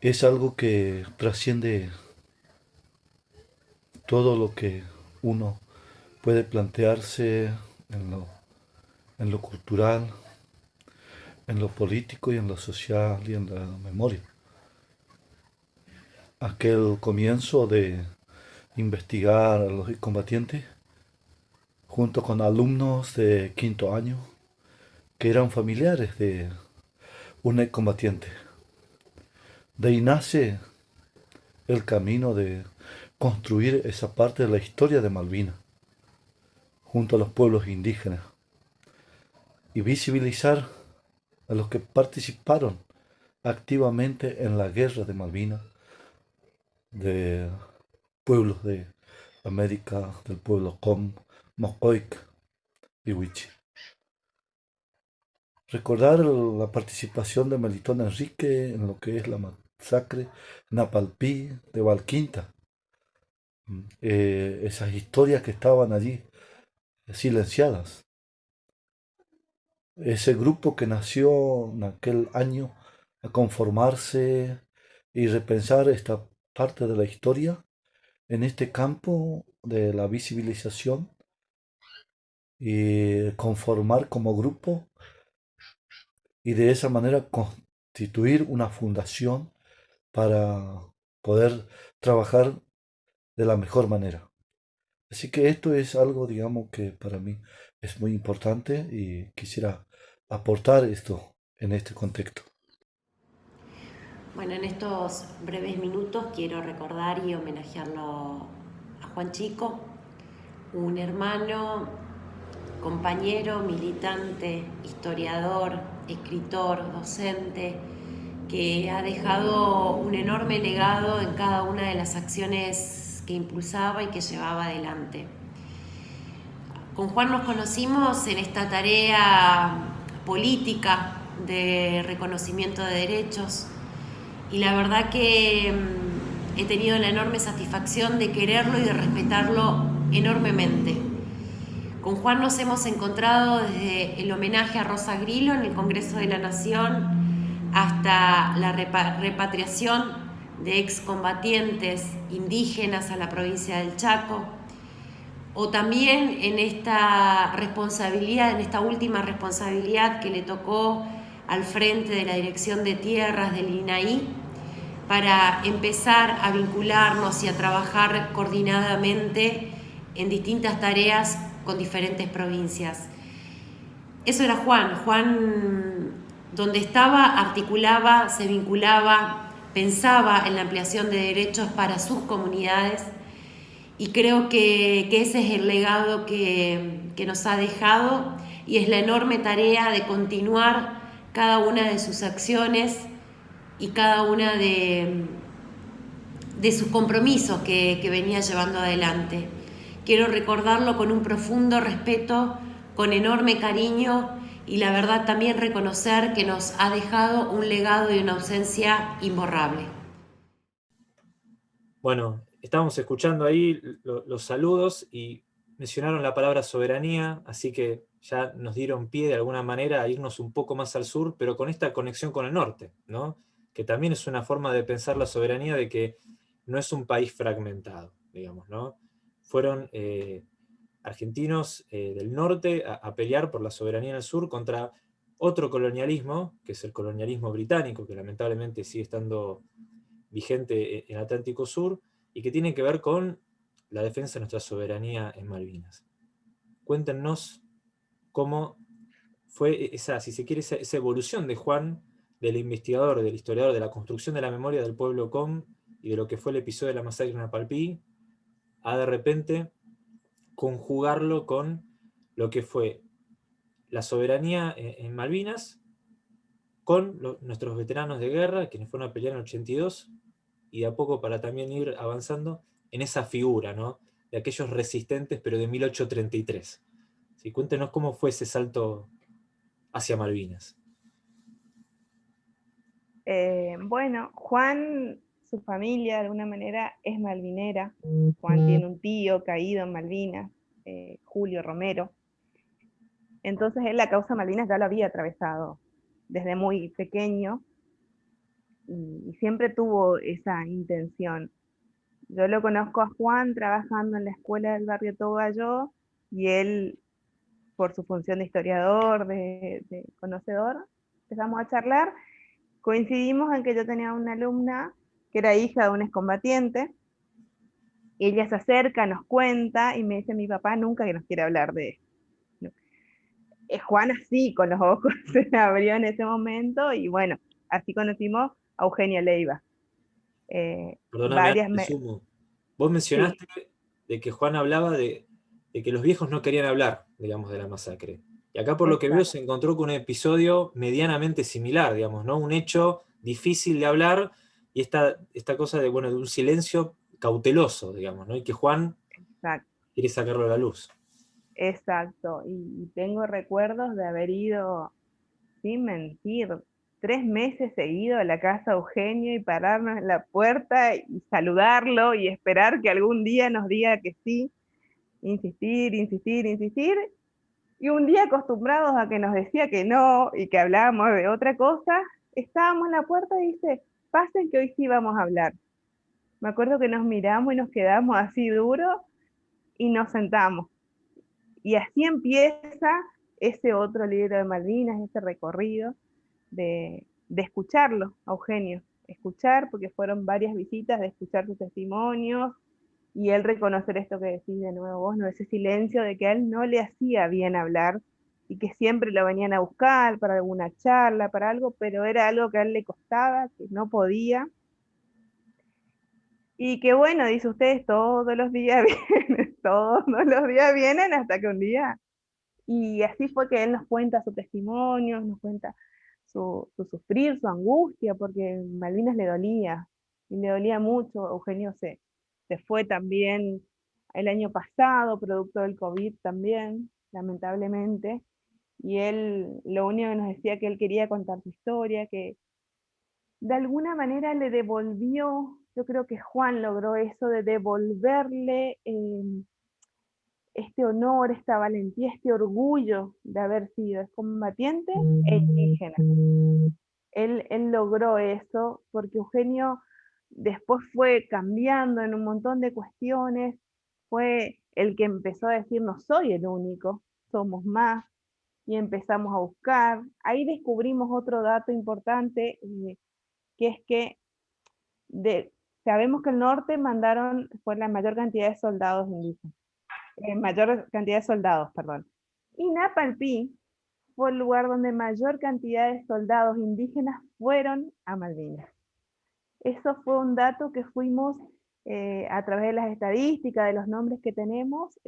es algo que trasciende todo lo que uno puede plantearse en lo, en lo cultural, en lo político y en lo social y en la memoria. Aquel comienzo de investigar a los combatientes junto con alumnos de quinto año que eran familiares de un combatiente. De ahí nace el camino de construir esa parte de la historia de Malvinas junto a los pueblos indígenas y visibilizar a los que participaron activamente en la guerra de Malvinas de pueblos de América, del pueblo Com, Mocoic y Huichi. Recordar la participación de Melitón Enrique en lo que es la masacre Napalpí de Valquinta. Mm, eh, esas historias que estaban allí silenciadas. Ese grupo que nació en aquel año a conformarse y repensar esta parte de la historia en este campo de la visibilización y conformar como grupo y de esa manera constituir una fundación para poder trabajar de la mejor manera. Así que esto es algo, digamos, que para mí es muy importante y quisiera aportar esto en este contexto.
Bueno, en estos breves minutos quiero recordar y homenajearlo a Juan Chico, un hermano, compañero, militante, historiador, escritor, docente, que ha dejado un enorme legado en cada una de las acciones que impulsaba y que llevaba adelante. Con Juan nos conocimos en esta tarea política de reconocimiento de derechos y la verdad que mm, he tenido la enorme satisfacción de quererlo y de respetarlo enormemente. Con Juan nos hemos encontrado desde el homenaje a Rosa Grillo en el Congreso de la Nación hasta la repatriación de excombatientes indígenas a la provincia del Chaco, o también en esta responsabilidad, en esta última responsabilidad que le tocó al frente de la Dirección de Tierras del INAI, para empezar a vincularnos y a trabajar coordinadamente en distintas tareas con diferentes provincias. Eso era Juan. Juan, donde estaba, articulaba, se vinculaba, pensaba en la ampliación de derechos para sus comunidades y creo que, ese es el legado que, nos ha dejado y es la enorme tarea de continuar cada una de sus acciones y cada una de, de sus compromisos que, venía llevando adelante. Quiero recordarlo con un profundo respeto, con enorme cariño y la verdad también reconocer que nos ha dejado un legado y una ausencia imborrable.
Bueno, estábamos escuchando ahí los saludos y mencionaron la palabra soberanía, así que ya nos dieron pie de alguna manera a irnos un poco más al sur, pero con esta conexión con el norte, ¿no? Que también es una forma de pensar la soberanía de que no es un país fragmentado, digamos, ¿no? Fueron eh, argentinos eh, del norte a, pelear por la soberanía en el sur contra otro colonialismo, que es el colonialismo británico, que lamentablemente sigue estando vigente en el Atlántico Sur, y que tiene que ver con la defensa de nuestra soberanía en Malvinas. Cuéntenos cómo fue esa, si se quiere, esa evolución de Juan del investigador, del historiador, de la construcción de la memoria del pueblo com y de lo que fue el episodio de la masacre en Apalpí, a de repente conjugarlo con lo que fue la soberanía en, Malvinas, con nuestros veteranos de guerra, quienes fueron a pelear en el 82, y de a poco para también ir avanzando en esa figura, ¿no? de aquellos resistentes, pero de 1833. ¿Sí? Cuéntenos cómo fue ese salto hacia Malvinas.
Eh, bueno, Juan, su familia de alguna manera es malvinera. Juan tiene un tío caído en Malvinas, eh, Julio Romero. Entonces él la causa Malvinas ya lo había atravesado desde muy pequeño y, siempre tuvo esa intención. Yo lo conozco a Juan trabajando en la escuela del barrio Togallo y él, por su función de historiador, de conocedor, empezamos a charlar coincidimos en que yo tenía una alumna que era hija de un excombatiente, y ella se acerca, nos cuenta, y me dice, mi papá nunca que nos quiere hablar de esto. Es Juan así, con los ojos se abrió en ese momento, y bueno, así conocimos a Eugenia Leiva.
Eh, varias Vos mencionaste de que Juan hablaba de, de que los viejos no querían hablar, digamos, de la masacre. Y acá por lo que veo se encontró con un episodio medianamente similar, digamos, ¿no? Un hecho difícil de hablar y esta, esta cosa de, bueno, de un silencio cauteloso, digamos, ¿no? Y que Juan quiere sacarlo a la luz.
Exacto, y, tengo recuerdos de haber ido, sin mentir, tres meses seguido a la casa de Eugenio y pararnos en la puerta y saludarlo y esperar que algún día nos diga que sí, insistir, insistir, insistir, y un día acostumbrados a que nos decía que no y que hablábamos de otra cosa, estábamos en la puerta y dice, pasen que hoy sí vamos a hablar. Me acuerdo que nos miramos y nos quedamos así duro y nos sentamos. Y así empieza ese otro libro de Malvinas, ese recorrido de, de escucharlo, Eugenio. Escuchar, porque fueron varias visitas, de escuchar sus testimonios, y él reconocer esto que decís de nuevo vos, ¿no? ese silencio de que a él no le hacía bien hablar y que siempre lo venían a buscar para alguna charla, para algo, pero era algo que a él le costaba, que no podía. Y que bueno, dice ustedes, todos los días vienen, todos los días vienen hasta que un día... Y así fue que él nos cuenta su testimonio, nos cuenta su, su sufrir, su angustia, porque Malvinas le dolía, y le dolía mucho, Eugenio se, se fue también el año pasado, producto del COVID también, lamentablemente, y él lo único que nos decía que él quería contar su historia, que de alguna manera le devolvió, yo creo que Juan logró eso de devolverle em, este honor, esta valentía, este orgullo de haber sido combatiente e indígena. Él, él logró eso porque Eugenio después fue cambiando en un montón de cuestiones, fue el que empezó a decir no soy el único, somos más, y empezamos a buscar. Ahí descubrimos otro dato importante, eh, que es que sabemos que el norte mandaron, fue la mayor cantidad de soldados indígenas, eh, mayor cantidad de soldados, perdón. Y Napalpí fue el lugar donde mayor cantidad de soldados indígenas fueron a Malvinas. Eso fue un dato que fuimos eh, a través de las estadísticas, de los nombres que tenemos,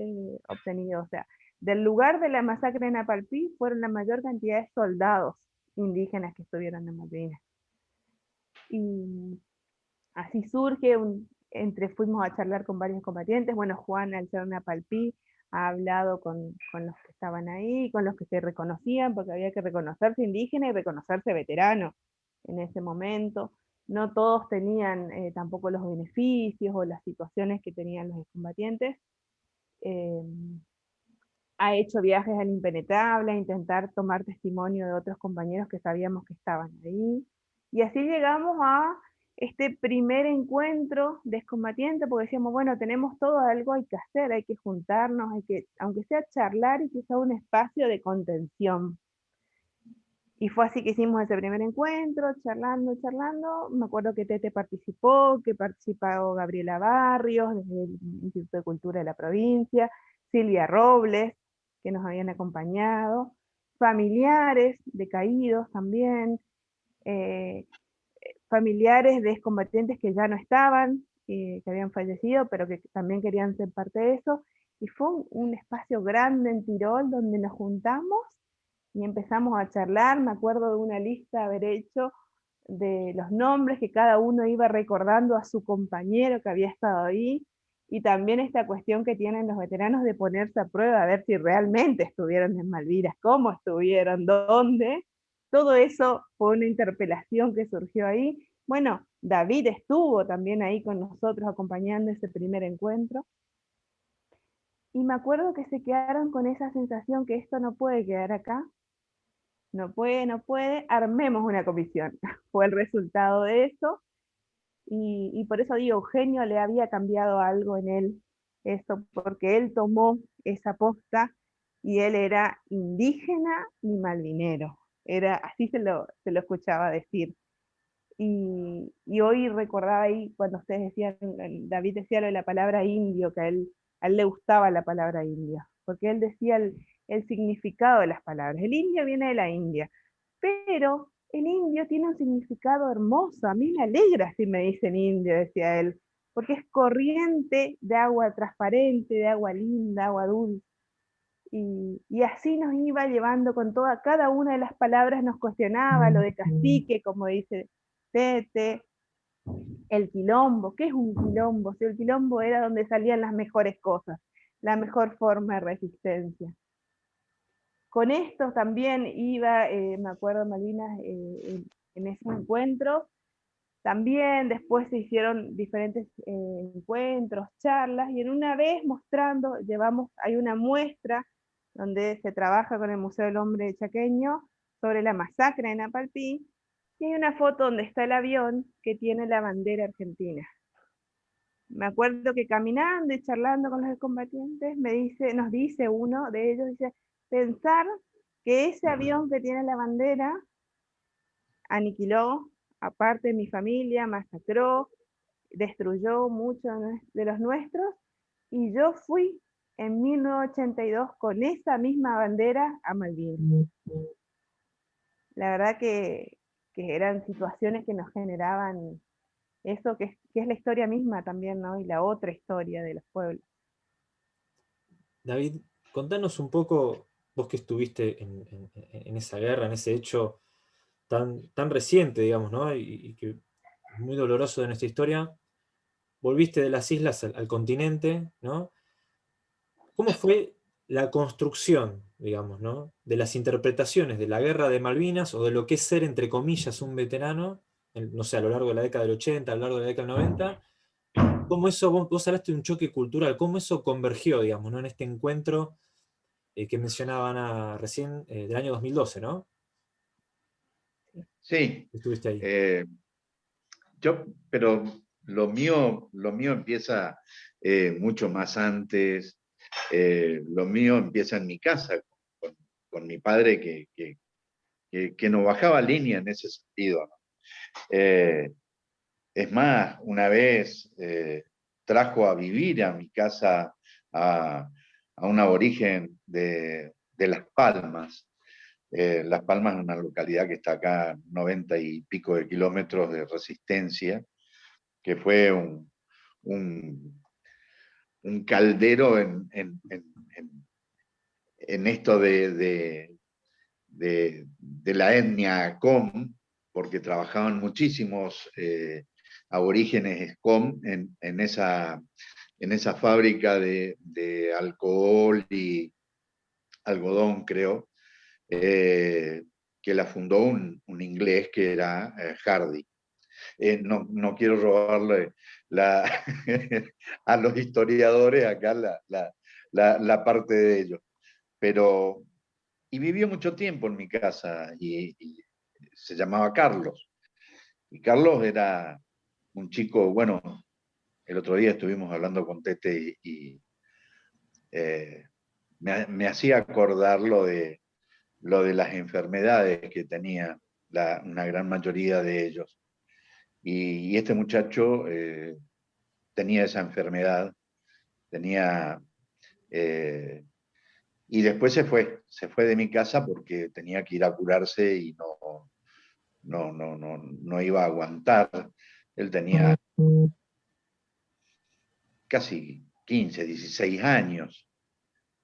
obtenidos. O sea, del lugar de la masacre en Apalpí fueron la mayor cantidad de soldados indígenas que estuvieron en Malvinas. Y así surge, entre fuimos a charlar con varios combatientes, bueno, Juan al ser en Apalpí ha hablado con, con, los que estaban ahí, con los que se reconocían, porque había que reconocerse indígena y reconocerse veterano en ese momento. No todos tenían eh, tampoco los beneficios o las situaciones que tenían los combatientes. Eh, ha hecho viajes al impenetrable, a intentar tomar testimonio de otros compañeros que sabíamos que estaban ahí. Y así llegamos a este primer encuentro de excombatientes, porque decíamos, bueno, tenemos todo, algo hay que hacer, hay que juntarnos, hay que, aunque sea charlar y que sea un espacio de contención. Y fue así que hicimos ese primer encuentro, charlando, charlando. Me acuerdo que Tete participó, que participó Gabriela Barrios, desde el Instituto de Cultura de la provincia, Silvia Robles, que nos habían acompañado, familiares de caídos también, eh, familiares de excombatientes que ya no estaban, que habían fallecido, pero que también querían ser parte de eso, y fue un, espacio grande en Tirol donde nos juntamos y empezamos a charlar, me acuerdo de una lista haber hecho de los nombres que cada uno iba recordando a su compañero que había estado ahí, y también esta cuestión que tienen los veteranos de ponerse a prueba, a ver si realmente estuvieron en Malvinas, cómo estuvieron, dónde. Todo eso fue una interpelación que surgió ahí. Bueno, David estuvo también ahí con nosotros acompañando ese primer encuentro. Y me acuerdo que se quedaron con esa sensación que esto no puede quedar acá, no puede, no puede, armemos una comisión. Fue el resultado de eso, y, por eso digo, Eugenio le había cambiado algo en él, eso, porque él tomó esa posta y él era indígena y malvinero, era, así se lo, se lo escuchaba decir. Y, hoy recordaba ahí cuando ustedes decían, David decía lo de la palabra indio, que a él, a él le gustaba la palabra indio, porque él decía el, el significado de las palabras. El indio viene de la India, pero el indio tiene un significado hermoso, a mí me alegra si me dicen indio, decía él, porque es corriente de agua transparente, de agua linda, agua dulce. Y, así nos iba llevando con toda, cada una de las palabras nos cuestionaba, lo de cacique, como dice Tete, el quilombo, ¿qué es un quilombo? Si el quilombo era donde salían las mejores cosas, la mejor forma de resistencia. Con esto también iba, eh, me acuerdo Malvinas, eh, en, ese encuentro, también después se hicieron diferentes eh, encuentros, charlas, y en una vez mostrando, llevamos, hay una muestra donde se trabaja con el Museo del Hombre Chaqueño sobre la masacre en Apalpí, y hay una foto donde está el avión que tiene la bandera argentina. Me acuerdo que caminando y charlando con los combatientes, me dice, nos dice uno de ellos, dice, pensar que ese avión que tiene la bandera aniquiló aparte de mi familia, masacró, destruyó muchos de los nuestros, y yo fui en 1982 con esa misma bandera a Malvinas. La verdad que, eran situaciones que nos generaban eso que es, que es la historia misma también, ¿no? Y la otra historia de los pueblos.
David, contanos un poco vos que estuviste en, esa guerra, en ese hecho tan, tan reciente, digamos, ¿no? y, que es muy doloroso de nuestra historia, volviste de las islas al, continente, ¿no? ¿Cómo fue la construcción, digamos, ¿no? de las interpretaciones de la guerra de Malvinas, o de lo que es ser, entre comillas, un veterano, no sé, a lo largo de la década del 80, a lo largo de la década del 90, ¿Cómo eso, vos, hablaste de un choque cultural, cómo eso convergió, digamos, ¿no? en este encuentro eh, que mencionaban recién eh, del año 2012, ¿no?
Sí.
Estuviste ahí.
Eh, yo, pero lo mío, lo mío empieza mucho más antes, lo mío empieza en mi casa, con, mi padre que, que, que, nos bajaba línea en ese sentido. Es más, una vez trajo a vivir a mi casa a, un aborigen de, Las Palmas. Eh, Las Palmas es una localidad que está acá a 90 y pico de kilómetros de resistencia, que fue un, un, caldero en, en, esto de, de, la etnia Com, porque trabajaban muchísimos eh, aborígenes SCOM en, en, esa, en esa fábrica de, alcohol y algodón, creo, eh, que la fundó un, inglés que era eh, Hardy. Eh, no, quiero robarle la, a los historiadores acá la, parte de ellos, pero... Y vivió mucho tiempo en mi casa y se llamaba Carlos. Y Carlos era un chico, bueno, el otro día estuvimos hablando con Tete y, eh, me, hacía acordar lo de, lo de las enfermedades que tenía una gran mayoría de ellos. Y, este muchacho eh, tenía esa enfermedad, tenía... Eh, y después se fue, se fue de mi casa porque tenía que ir a curarse y no, no, no, no, no iba a aguantar. Él tenía casi 15, 16 años.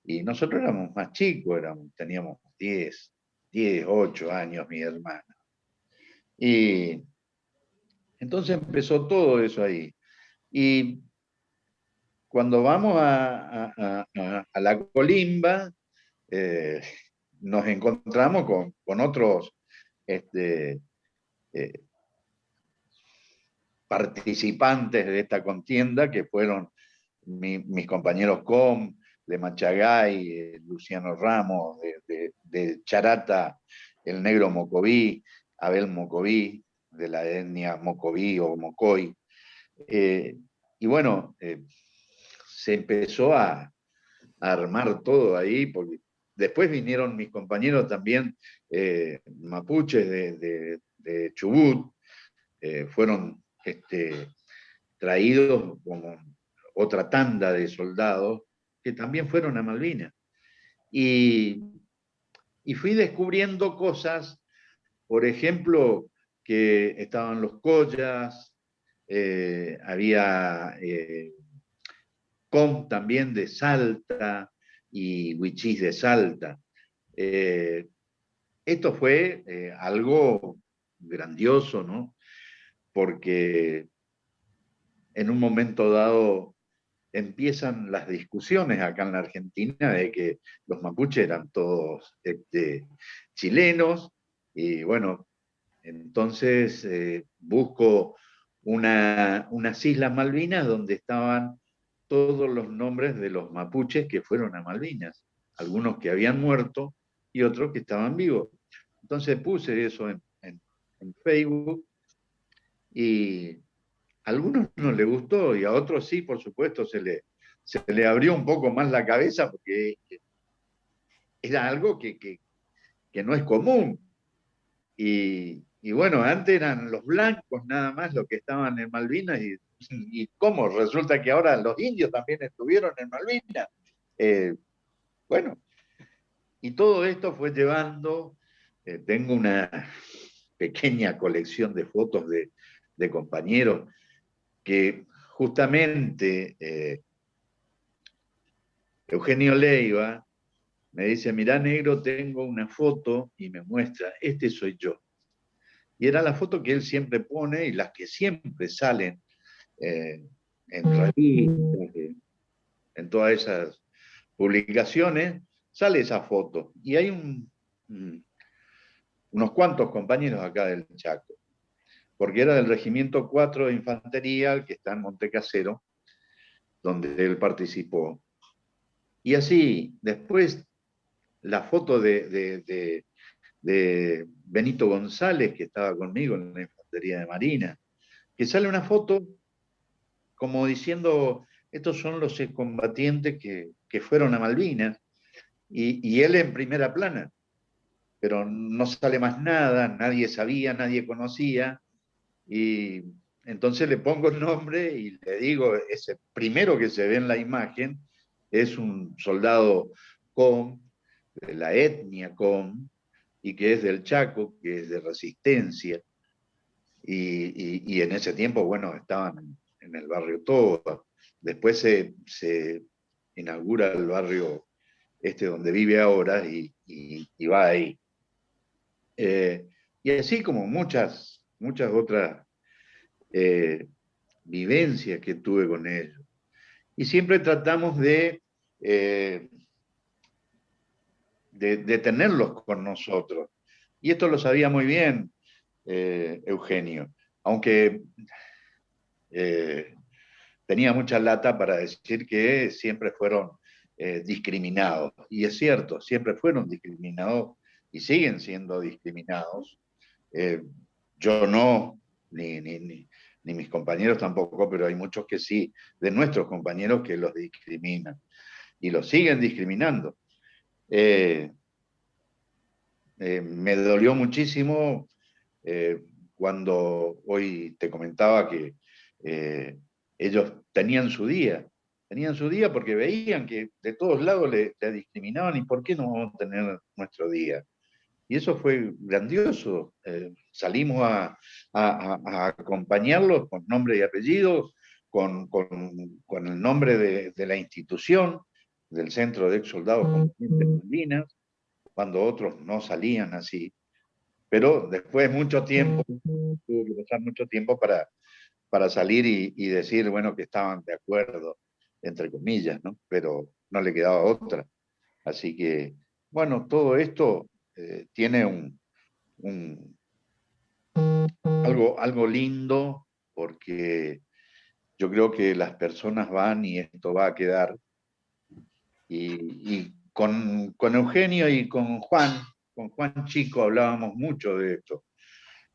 Y nosotros éramos más chicos, éramos, teníamos 10, 10, 8 años mi hermana. Y entonces empezó todo eso ahí. Y cuando vamos a, la colimba, eh, nos encontramos con, otros este, eh, participantes de esta contienda, que fueron mis compañeros Com, de Machagay, eh, Luciano Ramos, de, Charata, el negro Mocoví, Abel Mocoví, de la etnia Mocoví o Mocoy. Eh, y bueno, eh, se empezó a, armar todo ahí, porque después vinieron mis compañeros también mapuches de, de Chubut, fueron este, traídos como otra tanda de soldados que también fueron a Malvinas. Y, fui descubriendo cosas, por ejemplo, que estaban los collas, eh, había eh, com también de Salta y huichís de Salta. Eh, esto fue algo grandioso, ¿no? porque en un momento dado empiezan las discusiones acá en la Argentina de que los mapuches eran todos este, chilenos, y bueno, entonces eh, busco unas Islas Malvinas donde estaban todos los nombres de los mapuches que fueron a Malvinas, algunos que habían muerto y otros que estaban vivos. Entonces puse eso en Facebook y algunos no le gustó y a otros sí, por supuesto, se le, se le abrió un poco más la cabeza porque era algo que, no es común. Y, bueno, antes eran los blancos nada más los que estaban en Malvinas y, y cómo resulta que ahora los indios también estuvieron en Malvinas. Eh, bueno, y todo esto fue llevando, eh, tengo una pequeña colección de fotos de compañeros que justamente eh, Eugenio Leiva me dice, mirá negro, tengo una foto y me muestra, este soy yo. Y era la foto que él siempre pone y las que siempre salen eh, en revistas, en todas esas publicaciones, sale esa foto. Y hay unos cuantos compañeros acá del Chaco porque era del Regimiento 4 de Infantería, que está en Montecasero, donde él participó. Y así, después, la foto de, de, Benito González, que estaba conmigo en la infantería de Marina, que sale una foto como diciendo, estos son los excombatientes que, que fueron a Malvinas, y, y, él en primera plana, pero no sale más nada, nadie sabía, nadie conocía, y entonces le pongo el nombre y le digo, ese primero que se ve en la imagen es un soldado con, de la etnia con, y que es del Chaco, que es de resistencia. Y, en ese tiempo, bueno, estaban en el barrio Toba. Después se, inaugura el barrio este donde vive ahora y, va ahí. Eh, y así como muchas, muchas otras eh, vivencias que tuve con ellos. Y siempre tratamos de, eh, de, tenerlos con nosotros. Y esto lo sabía muy bien eh, Eugenio, aunque tenía mucha lata para decir que siempre fueron discriminados. Y es cierto, siempre fueron discriminados y siguen siendo discriminados. Yo no, ni, mis compañeros tampoco, pero hay muchos que sí, de nuestros compañeros que los discriminan y los siguen discriminando. Eh, eh, me dolió muchísimo eh, cuando hoy te comentaba que ellos tenían su día, tenían su día porque veían que de todos lados le, le discriminaban y ¿por qué no vamos a tener nuestro día? Y eso fue grandioso. Eh, salimos a, acompañarlos con nombre y apellido, con, el nombre de, la institución, del Centro de Ex Soldados de Malvinas, cuando otros no salían así. Pero después mucho tiempo, tuvo que pasar mucho tiempo para, para salir y, y, decir, bueno, que estaban de acuerdo, entre comillas, ¿no? Pero no le quedaba otra. Así que, bueno, todo esto eh, tiene un, algo, algo lindo porque yo creo que las personas van y esto va a quedar. Y, con, Eugenio y con Juan, con Juan Chico hablábamos mucho de esto.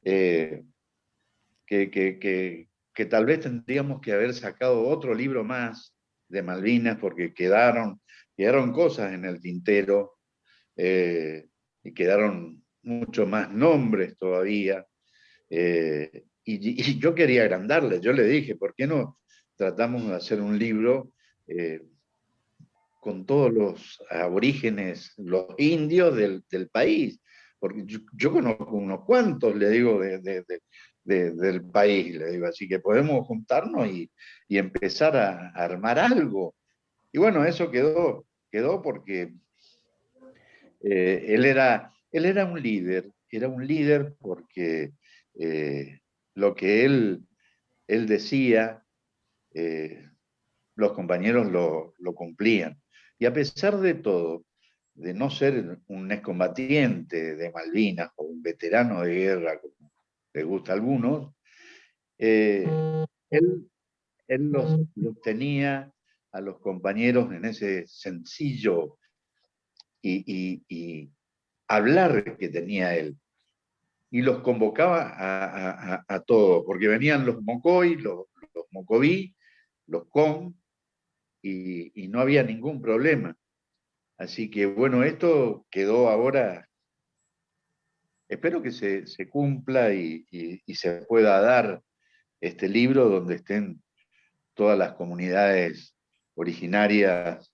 Eh, que, que, tal vez tendríamos que haber sacado otro libro más de Malvinas porque quedaron, quedaron cosas en el tintero. Eh, y quedaron mucho más nombres todavía. Eh, y, yo quería agrandarle, yo le dije, ¿por qué no tratamos de hacer un libro eh, con todos los aborígenes, los indios del, país? Porque yo, conozco unos cuantos, le digo, del país, le digo, así que podemos juntarnos y, empezar a, a armar algo. Y bueno, eso quedó, quedó porque eh, él, era, él era un líder, era un líder porque eh, lo que él, él decía, eh, los compañeros lo, cumplían. Y a pesar de todo, de no ser un excombatiente de Malvinas o un veterano de guerra, como le gusta a algunos, él, los, los, tenía a los compañeros en ese sencillo y, hablar que tenía él. Y los convocaba a, todos, porque venían los mocoy, los, los mocoví, los con, y, no había ningún problema. Así que bueno, esto quedó ahora, espero que se, cumpla y, se pueda dar este libro donde estén todas las comunidades originarias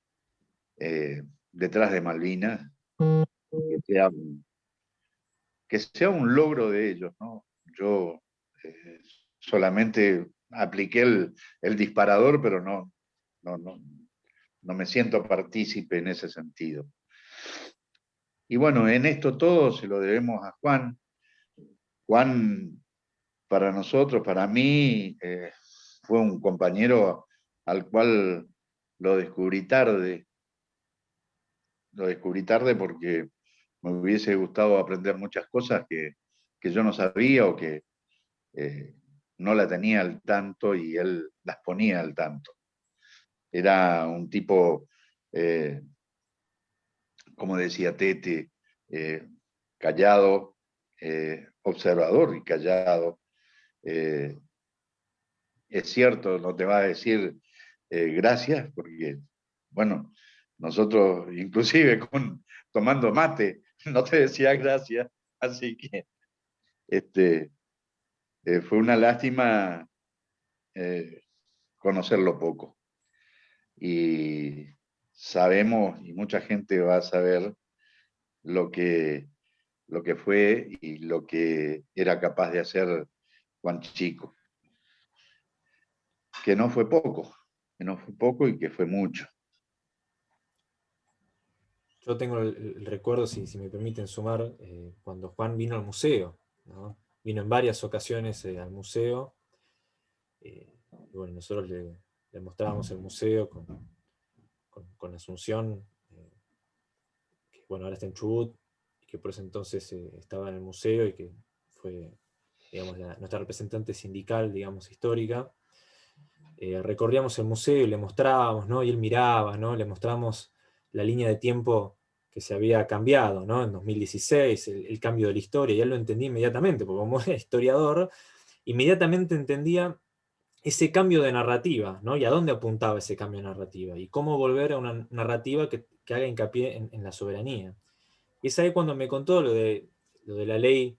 eh, detrás de Malvinas, que sea, que sea un logro de ellos. ¿no? Yo eh, solamente apliqué el, disparador, pero no, no, no, no me siento partícipe en ese sentido. Y bueno, en esto todo se lo debemos a Juan. Juan, para nosotros, para mí, eh, fue un compañero al cual lo descubrí tarde, lo descubrí tarde porque me hubiese gustado aprender muchas cosas que, yo no sabía o que eh, no la tenía al tanto y él las ponía al tanto. Era un tipo, eh, como decía Tete, eh, callado, observador y callado. es cierto, no te va a decir gracias, porque, bueno, nosotros inclusive con, tomando mate, no te decía gracias, así que este, fue una lástima conocerlo poco. Y sabemos, y mucha gente va a saber, lo que, lo que fue y lo que era capaz de hacer Juan Chico. Que no fue poco, que no fue poco y que fue mucho.
Yo tengo el, recuerdo, si, me permiten sumar, eh, cuando Juan vino al museo. Vino en varias ocasiones eh, al museo. Eh, y bueno, nosotros le, mostrábamos el museo con, con, Asunción, que bueno, ahora está en Chubut, que por ese entonces estaba en el museo y que fue digamos, nuestra representante sindical, digamos, histórica. Eh, recorríamos el museo y le mostrábamos, ¿no? y él miraba, ¿no? le mostramos la línea de tiempo que se había cambiado, ¿no? en 2016, el, cambio de la historia, y él lo entendía inmediatamente, porque como historiador, inmediatamente entendía ese cambio de narrativa, ¿no? Y a dónde apuntaba ese cambio de narrativa, y cómo volver a una narrativa que, haga hincapié en, la soberanía. Y es ahí cuando me contó lo de, lo de la ley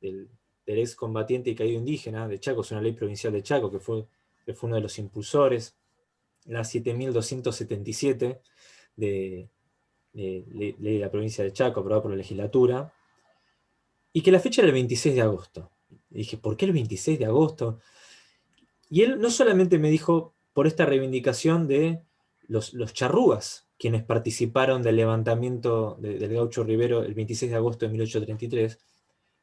del, del ex combatiente y caído indígena de Chaco, es una ley provincial de Chaco, que fue, que fue uno de los impulsores, la 7277 de, ley de la provincia de Chaco, aprobada por la legislatura, y que la fecha era el 26 de agosto. Y dije, ¿por qué el 26 de agosto? Y él no solamente me dijo por esta reivindicación de los, los charrúas, quienes participaron del levantamiento del gaucho Rivero el 26 de agosto de 1833,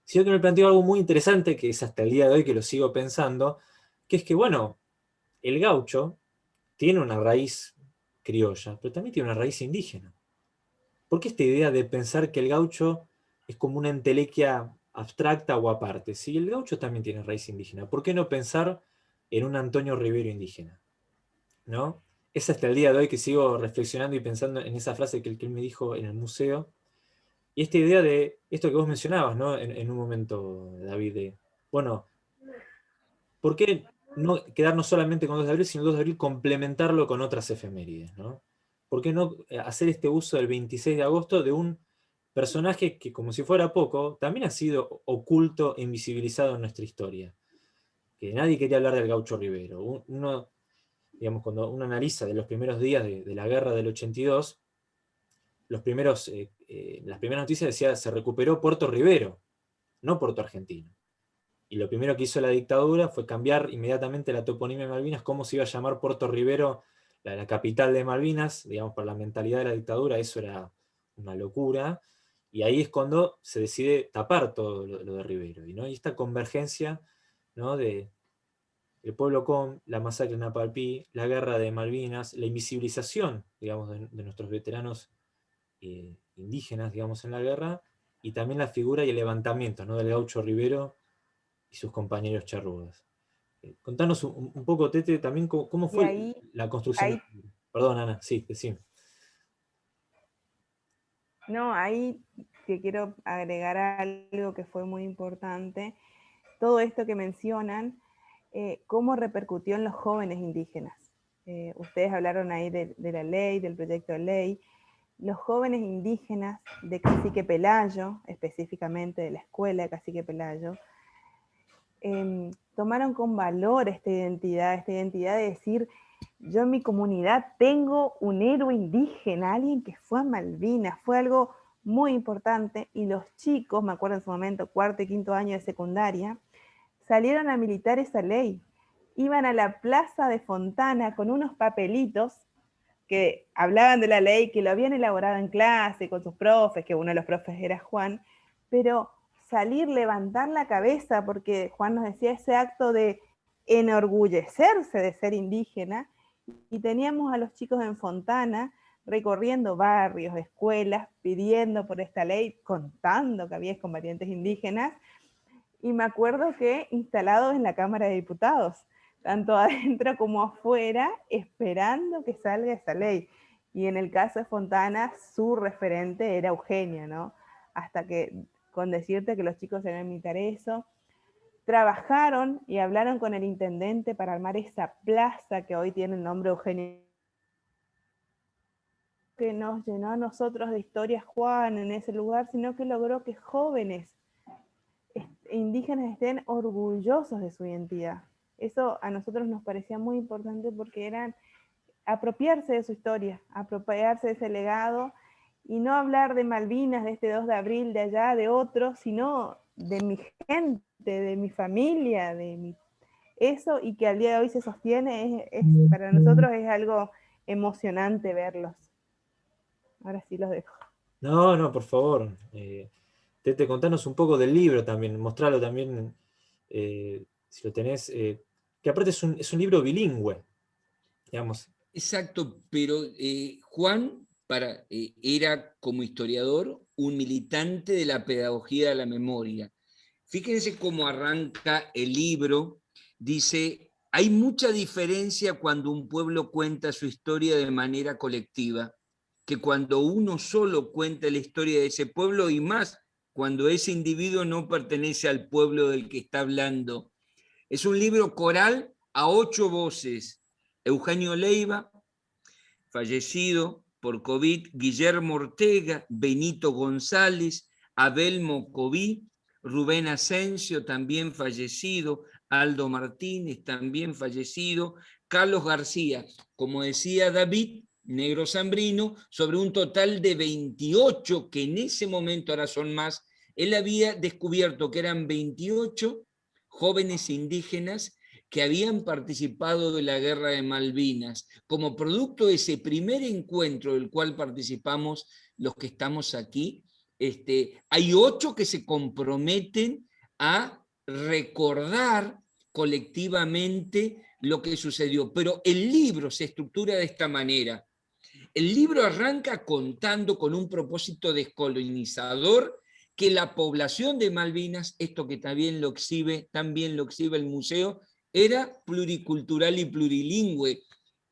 sino que me planteó algo muy interesante, que es hasta el día de hoy que lo sigo pensando, que es que, bueno, el gaucho tiene una raíz criolla, pero también tiene una raíz indígena. ¿Por qué esta idea de pensar que el gaucho es como una entelequia abstracta o aparte? Si el gaucho también tiene raíz indígena, ¿por qué no pensar en un Antonio Rivero indígena. ¿no? Es hasta el día de hoy que sigo reflexionando y pensando en esa frase que, él me dijo en el museo. Y esta idea de esto que vos mencionabas ¿no? en, un momento, David, de, bueno, ¿por qué no quedarnos solamente con 2 de abril, sino 2 de abril complementarlo con otras efemérides? ¿no? ¿Por qué no hacer este uso del 26 de agosto de un personaje que, como si fuera poco, también ha sido oculto e invisibilizado en nuestra historia? que nadie quería hablar del gaucho Rivero. Uno, digamos, cuando uno analiza de los primeros días de, la guerra del 82, los primeros, eh, eh, las primeras noticias decía se recuperó Puerto Rivero, no Puerto Argentino. Y lo primero que hizo la dictadura fue cambiar inmediatamente la toponimia de Malvinas, cómo se iba a llamar Puerto Rivero, la, capital de Malvinas, digamos, por la mentalidad de la dictadura, eso era una locura. Y ahí es cuando se decide tapar todo lo, de Rivero. ¿no? y esta convergencia de el pueblo con, la masacre en Apalpí, la guerra de Malvinas, la invisibilización, digamos, de, nuestros veteranos eh, indígenas, digamos, en la guerra, y también la figura y el levantamiento ¿no? del gaucho Rivero y sus compañeros charrugas. Contanos un, poco, Tete, también cómo, fue la construcción. Perdón, Ana, sí, decime.
No, ahí te quiero agregar algo que fue muy importante, todo esto que mencionan, eh, cómo repercutió en los jóvenes indígenas. Eh, ustedes hablaron ahí de, la ley, del proyecto de ley. Los jóvenes indígenas de Cacique Pelayo, específicamente de la escuela de Cacique Pelayo, em, tomaron con valor esta identidad, esta identidad de decir, yo en mi comunidad tengo un héroe indígena, alguien que fue a Malvinas, fue algo muy importante, y los chicos, me acuerdo en su momento, cuarto y quinto año de secundaria, salieron a militar esa ley. Iban a la plaza de Fontana con unos papelitos que hablaban de la ley, que lo habían elaborado en clase con sus profes, que uno de los profes era Juan, pero salir, levantar la cabeza, porque Juan nos decía ese acto de enorgullecerse de ser indígena, y teníamos a los chicos en Fontana recorriendo barrios, escuelas, pidiendo por esta ley, contando que había combatientes indígenas, y me acuerdo que instalados en la Cámara de Diputados, tanto adentro como afuera, esperando que salga esa ley. Y en el caso de Fontana, su referente era Eugenia, ¿no? Hasta que, con decirte que los chicos deben imitar eso, trabajaron y hablaron con el intendente para armar esa plaza que hoy tiene el nombre Eugenia que nos llenó a nosotros de historias Juan en ese lugar, sino que logró que jóvenes indígenas estén orgullosos de su identidad. Eso a nosotros nos parecía muy importante porque eran apropiarse de su historia, apropiarse de ese legado y no hablar de Malvinas, de este 2 de abril, de allá, de otros, sino de mi gente, de mi familia, de mi... Eso y que al día de hoy se sostiene, es, para nosotros es algo emocionante verlos. Ahora sí los dejo.
No, no, por favor. Eh, Tete, contanos un poco del libro también, mostrarlo también, eh, si lo tenés, eh, que aparte es un, libro bilingüe, digamos.
Exacto, pero eh, Juan para, era como historiador un militante de la pedagogía de la memoria. Fíjense cómo arranca el libro, dice, hay mucha diferencia cuando un pueblo cuenta su historia de manera colectiva que cuando uno solo cuenta la historia de ese pueblo y más cuando ese individuo no pertenece al pueblo del que está hablando. Es un libro coral a ocho voces. Eugenio Leiva, fallecido por COVID, Guillermo Ortega, Benito González, Abel Mocoví, Rubén Asensio, también fallecido, Aldo Martínez, también fallecido, Carlos García, como decía David, negro zambrino, sobre un total de 28, que en ese momento ahora son más, él había descubierto que eran 28 jóvenes indígenas que habían participado de la guerra de Malvinas, como producto de ese primer encuentro del cual participamos los que estamos aquí, este, hay ocho que se comprometen a recordar colectivamente lo que sucedió. Pero el libro se estructura de esta manera. El libro arranca contando con un propósito descolonizador que la población de Malvinas, esto que también lo exhibe, también lo exhibe el museo, era pluricultural y plurilingüe,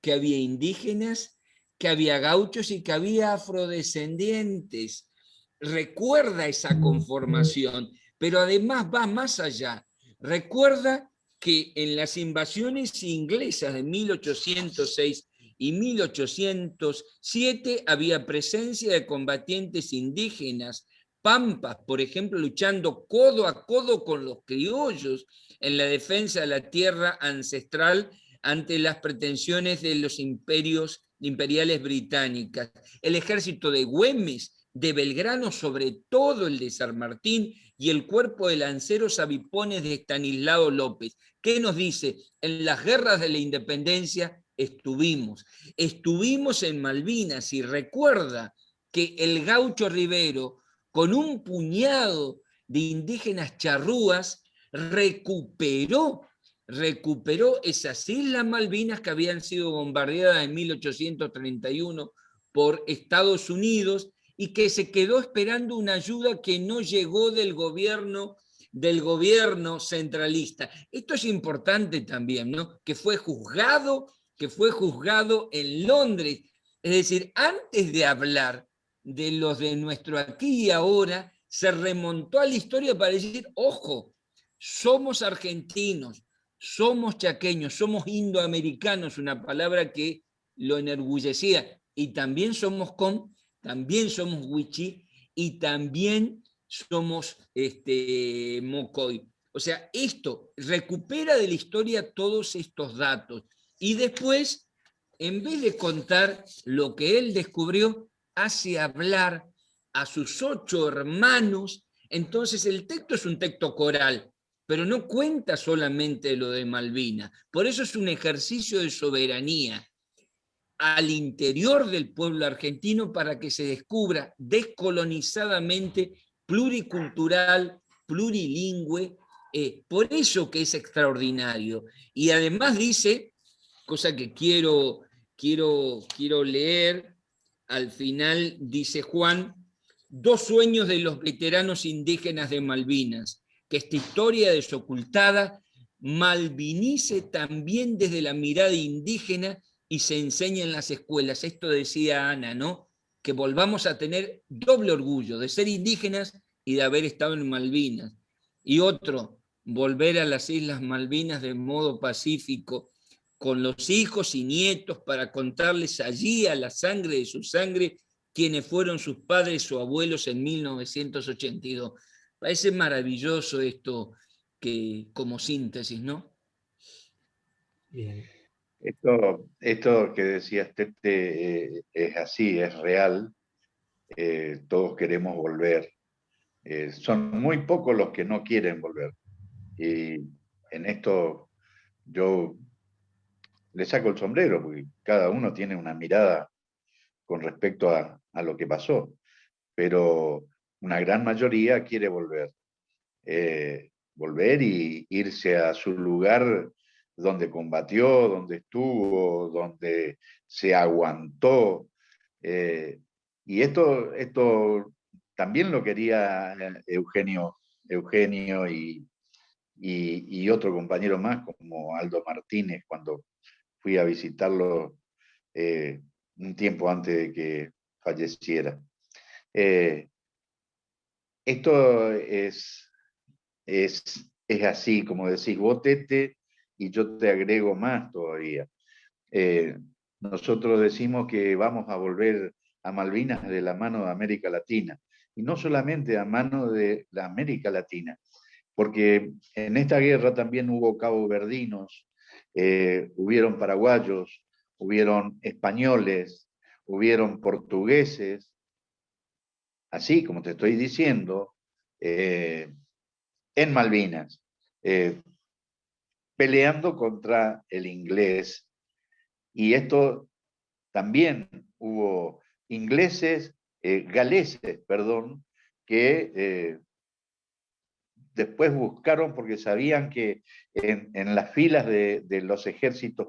que había indígenas, que había gauchos y que había afrodescendientes. Recuerda esa conformación, pero además va más allá. Recuerda que en las invasiones inglesas de 1806 y 1807 había presencia de combatientes indígenas, pampas, por ejemplo, luchando codo a codo con los criollos en la defensa de la tierra ancestral ante las pretensiones de los imperios imperiales británicas. El ejército de Güemes, de Belgrano, sobre todo el de San Martín, y el cuerpo de lanceros avipones de Estanislao López. ¿Qué nos dice? En las guerras de la independencia estuvimos. Estuvimos en Malvinas y recuerda que el gaucho Rivero, con un puñado de indígenas charrúas, recuperó, recuperó esas Islas Malvinas que habían sido bombardeadas en 1831 por Estados Unidos y que se quedó esperando una ayuda que no llegó del gobierno del gobierno centralista. Esto es importante también, ¿no? Que fue juzgado que fue juzgado en Londres. Es decir, antes de hablar de los de nuestro aquí y ahora, se remontó a la historia para decir, ojo, somos argentinos, somos chaqueños, somos indoamericanos, una palabra que lo enorgullecía, y también somos con, también somos wichi, y también somos este, mocoy. O sea, esto recupera de la historia todos estos datos. Y después, en vez de contar lo que él descubrió, hace hablar a sus ocho hermanos. Entonces el texto es un texto coral, pero no cuenta solamente lo de Malvina. Por eso es un ejercicio de soberanía al interior del pueblo argentino para que se descubra descolonizadamente, pluricultural, plurilingüe, eh, por eso que es extraordinario. Y además dice cosa que quiero, quiero, quiero leer. Al final dice Juan, dos sueños de los veteranos indígenas de Malvinas, que esta historia desocultada malvinice también desde la mirada indígena y se enseñe en las escuelas. Esto decía Ana, ¿no? Que volvamos a tener doble orgullo de ser indígenas y de haber estado en Malvinas. Y otro, volver a las Islas Malvinas de modo pacífico, con los hijos y nietos para contarles allí a la sangre de su sangre quienes fueron sus padres o abuelos en 1982. Parece maravilloso esto que, como síntesis, ¿no?
Bien. Esto, esto que decías, Tete, eh, es así, es real. Eh, todos queremos volver. Eh, son muy pocos los que no quieren volver. Y en esto yo le saco el sombrero, porque cada uno tiene una mirada con respecto a, a lo que pasó. Pero una gran mayoría quiere volver. volver y irse a su lugar donde combatió, donde estuvo, donde se aguantó. Eh, y esto, esto también lo quería Eugenio, Eugenio y, y, otro compañero más, como Aldo Martínez, cuando fui a visitarlo eh, un tiempo antes de que falleciera. Eh, esto es, es, es así, como decís, vos, Tete, y yo te agrego más todavía. Eh, nosotros decimos que vamos a volver a Malvinas de la mano de América Latina, y no solamente a mano de la América Latina, porque en esta guerra también hubo caboverdinos, eh, hubieron paraguayos, hubieron españoles, hubieron portugueses, así como te estoy diciendo, eh, en Malvinas peleando contra el inglés. Y esto también hubo ingleses, eh, galeses, perdón, que eh, después buscaron porque sabían que en, las filas de, los ejércitos,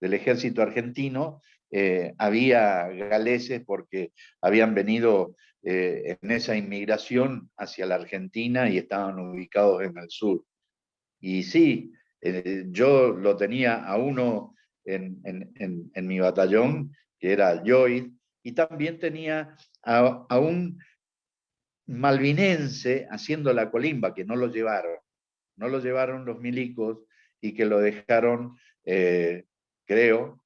del ejército argentino, eh, había galeses porque habían venido en esa inmigración hacia la Argentina y estaban ubicados en el sur. Y sí, eh, yo lo tenía a uno en, mi batallón, que era Lloyd, y también tenía a, un malvinense haciendo la colimba, que no lo llevaron. No lo llevaron los milicos y que lo dejaron, eh, creo,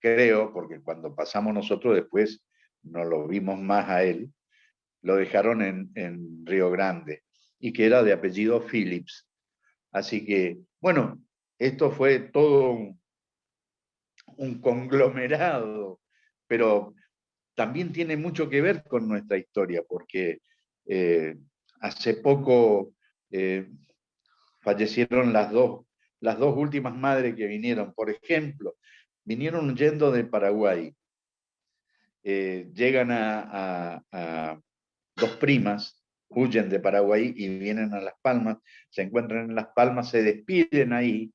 creo, porque cuando pasamos nosotros después no lo vimos más a él, lo dejaron en, en Río Grande y que era de apellido Phillips. Así que bueno, esto fue todo un, conglomerado, pero también tiene mucho que ver con nuestra historia, porque eh, hace poco eh, fallecieron las dos, las dos últimas madres que vinieron. Por ejemplo, vinieron yendo de Paraguay. Eh, llegan a, dos primas huyen de Paraguay y vienen a Las Palmas, se encuentran en Las Palmas, se despiden ahí,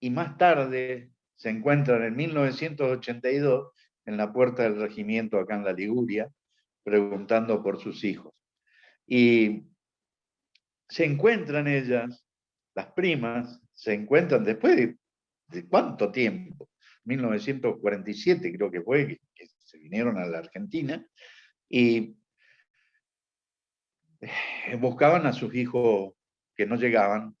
y más tarde se encuentran en 1982 en la puerta del regimiento acá en la Liguria, preguntando por sus hijos. Y se encuentran ellas, las primas, se encuentran después de, cuánto tiempo, 1947 creo que fue, que se vinieron a la Argentina, y eh, buscaban a sus hijos que no llegaban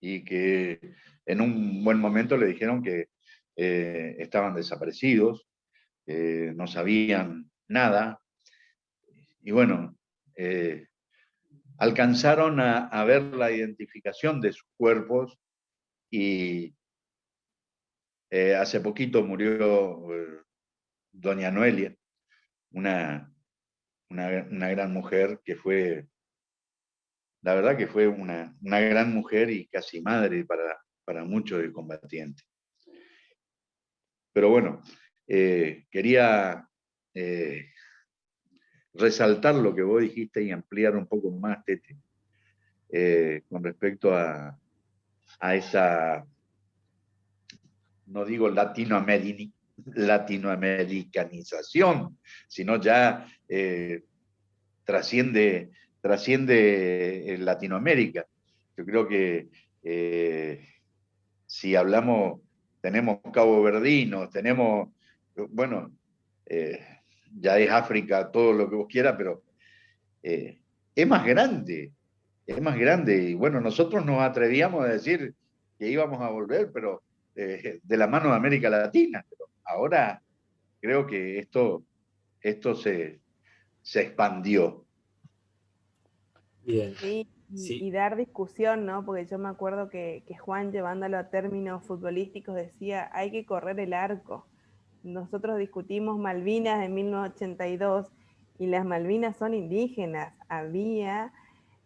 y que en un buen momento le dijeron que eh, estaban desaparecidos, no sabían nada. Y bueno, eh, alcanzaron a, ver la identificación de sus cuerpos y hace poquito murió doña Noelia, una una, gran mujer que fue, la verdad que fue una, gran mujer y casi madre para, para muchos de combatientes. Pero bueno, eh, quería eh, resaltar lo que vos dijiste y ampliar un poco más, Tete, eh, con respecto a, a esa, no digo latinoamericanización, sino ya eh, trasciende, trasciende Latinoamérica. Yo creo que Eh, si hablamos, tenemos Cabo Verdino, tenemos, bueno, eh, ya es África, todo lo que vos quieras, pero eh, es más grande, es más grande. Y bueno, nosotros nos atrevíamos a decir que íbamos a volver, pero de la mano de América Latina. Pero ahora creo que esto, esto se, se expandió.
Bien. y, dar discusión, ¿no? Porque yo me acuerdo que, Juan, llevándolo a términos futbolísticos, decía, hay que correr el arco. Nosotros discutimos Malvinas de 1982 y las Malvinas son indígenas. Había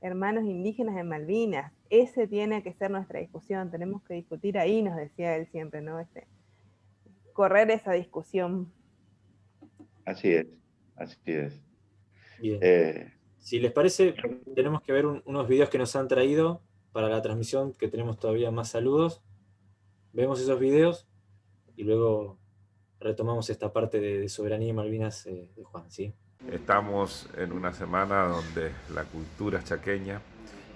hermanos indígenas en Malvinas. Ese tiene que ser nuestra discusión. Tenemos que discutir ahí, nos decía él siempre, ¿no? Este, correr esa discusión.
Así es, así es.
Bien. Eh, si les parece, tenemos que ver unos videos que nos han traído para la transmisión, que tenemos todavía más saludos. Vemos esos videos y luego retomamos esta parte de, soberanía Malvinas eh, de Juan. ¿sí?
Estamos en una semana donde la cultura chaqueña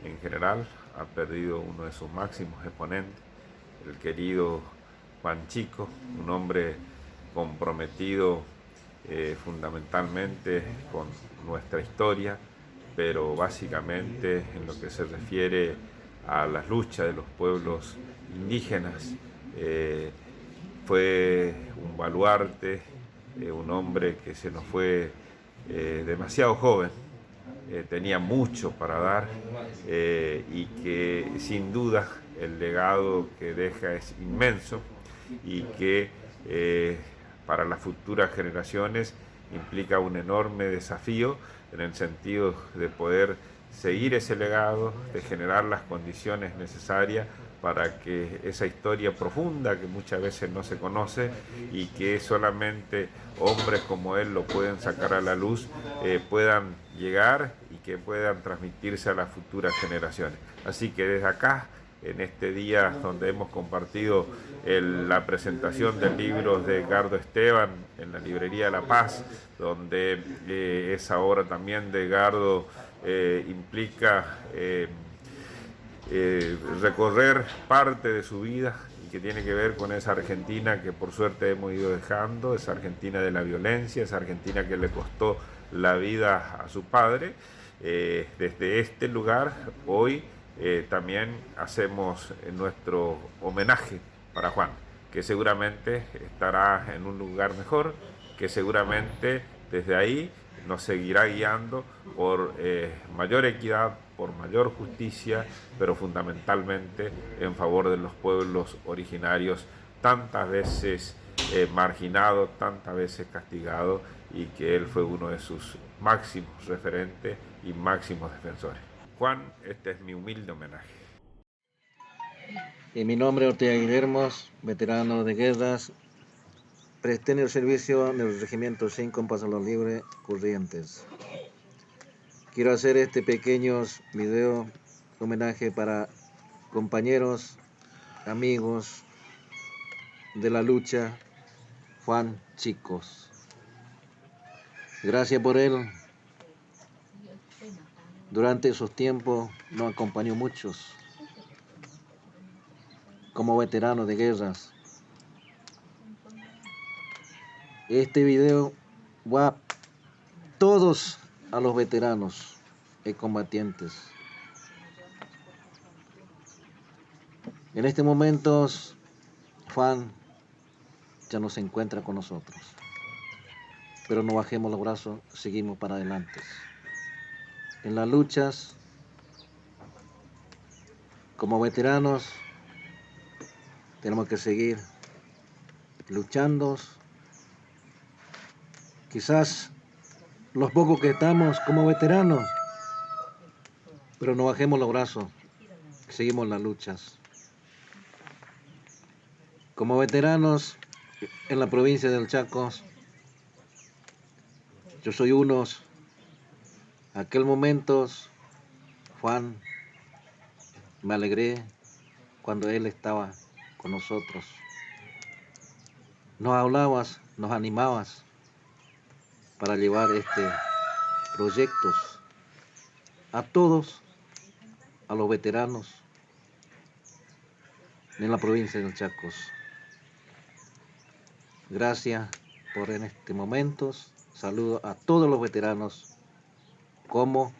en general ha perdido uno de sus máximos exponentes, el querido Juan Chico, un hombre comprometido eh, fundamentalmente con nuestra historia, pero básicamente en lo que se refiere a las luchas de los pueblos indígenas, eh, fue un baluarte, eh, un hombre que se nos fue eh, demasiado joven, tenía mucho para dar y que sin duda el legado que deja es inmenso y que para las futuras generaciones implica un enorme desafío en el sentido de poder seguir ese legado, de generar las condiciones necesarias para que esa historia profunda que muchas veces no se conoce y que solamente hombres como él lo pueden sacar a la luz, eh, puedan llegar y que puedan transmitirse a las futuras generaciones. Así que desde acá en este día donde hemos compartido la presentación del libro de Edgardo Esteban en la librería La Paz, donde eh, esa obra también de Edgardo eh, implica eh, recorrer parte de su vida y que tiene que ver con esa Argentina que por suerte hemos ido dejando, esa Argentina de la violencia, esa Argentina que le costó la vida a su padre. desde este lugar, hoy, eh, también hacemos nuestro homenaje para Juan, que seguramente estará en un lugar mejor, que seguramente desde ahí nos seguirá guiando por eh, mayor equidad, por mayor justicia, pero fundamentalmente en favor de los pueblos originarios tantas veces eh, marginados, tantas veces castigados y que él fue uno de sus máximos referentes y máximos defensores. Juan, este es mi humilde homenaje.
Y mi nombre es Ortega Guillermo, veterano de guerras. Presté en el servicio del Regimiento 5 en Paso los Libres, Corrientes. Quiero hacer este pequeño video homenaje para compañeros, amigos de la lucha, Juan Chicos. Gracias por él, durante esos tiempos nos acompañó muchos como veteranos de guerras. Este video va a todos a los veteranos y combatientes. En este momento, Juan ya no se encuentra con nosotros. Pero no bajemos los brazos, seguimos para adelante en las luchas, como veteranos, tenemos que seguir luchando. Quizás los pocos que estamos como veteranos, pero no bajemos los brazos, seguimos las luchas. Como veteranos en la provincia del Chaco, yo soy unos aquel momento, Juan, me alegré cuando él estaba con nosotros. Nos hablabas, nos animabas para llevar este proyectos a todos, a los veteranos, en la provincia de Chacos. Gracias por en este momento. Saludo a todos los veteranos como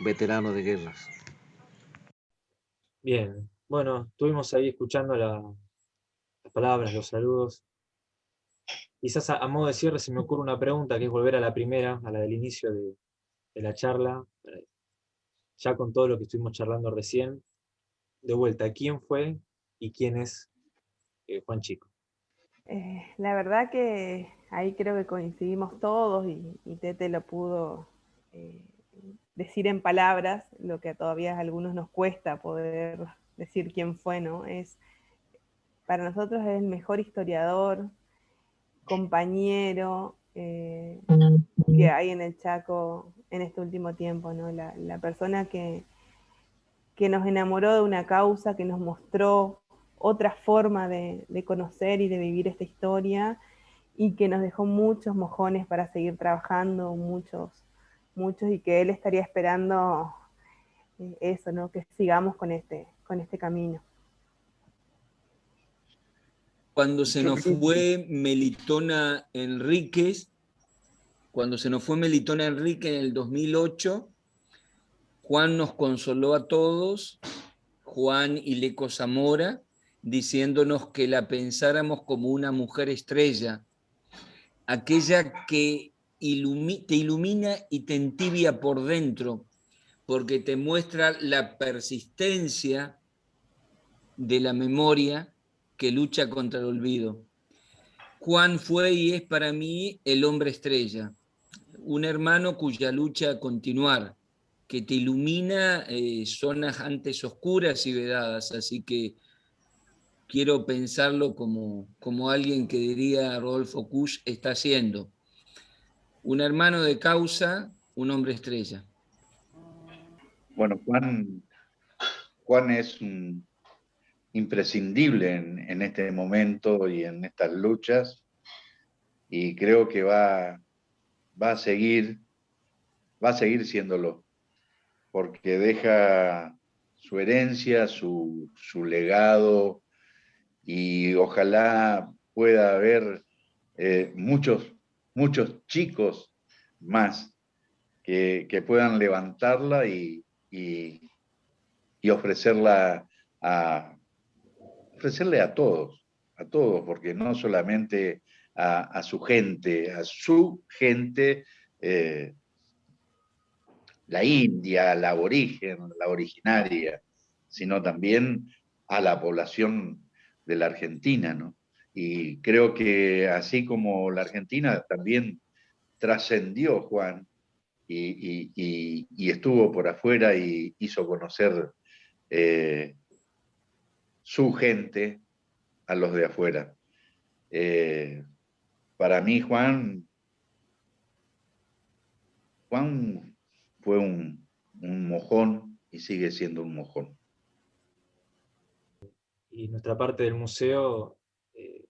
veteranos de guerras.
Bien, bueno, estuvimos ahí escuchando las palabras, los saludos. Quizás a, modo de cierre se me ocurre una pregunta, que es volver a la primera, a la del inicio de, la charla, ya con todo lo que estuvimos charlando recién. De vuelta, ¿quién fue y quién es eh, Juan Chico?
Eh, la verdad que ahí creo que coincidimos todos y, Tete lo pudo eh, decir en palabras, lo que todavía a algunos nos cuesta poder decir quién fue, ¿no? Es, para nosotros es el mejor historiador, compañero eh, que hay en el Chaco en este último tiempo, ¿no? La, persona que, que nos enamoró de una causa, que nos mostró otra forma de, conocer y de vivir esta historia y que nos dejó muchos mojones para seguir trabajando, muchos, muchos, y que él estaría esperando eh, eso, ¿no? Que sigamos con este, con este camino.
Cuando se nos fue Melitona Enríquez, cuando se nos fue Melitona Enrique en el 2008, Juan nos consoló a todos, Juan y Leco Zamora, diciéndonos que la pensáramos como una mujer estrella, aquella que te ilumina y te entibia por dentro, porque te muestra la persistencia de la memoria que lucha contra el olvido. Juan fue y es para mí el hombre estrella, un hermano cuya lucha continuar, que te ilumina eh, zonas antes oscuras y vedadas, así que quiero pensarlo como, como alguien que diría Rodolfo Kusch está haciendo. Un hermano de causa, un hombre estrella.
Bueno, Juan, Juan es imprescindible en, este momento y en estas luchas. Y creo que va, va a seguir va a seguir siéndolo porque deja su herencia, su, su legado, y ojalá pueda haber eh, muchos, muchos chicos más que, puedan levantarla y, y, ofrecerla a, ofrecerle a todos, a todos, porque no solamente a, su gente, a su gente, eh, la India, la aborigen, la originaria, sino también a la población de la Argentina, ¿no? Y creo que así como la Argentina también trascendió Juan y, estuvo por afuera y hizo conocer eh, su gente a los de afuera. Eh, para mí Juan, Juan fue un mojón y sigue siendo un mojón
y nuestra parte del museo, eh,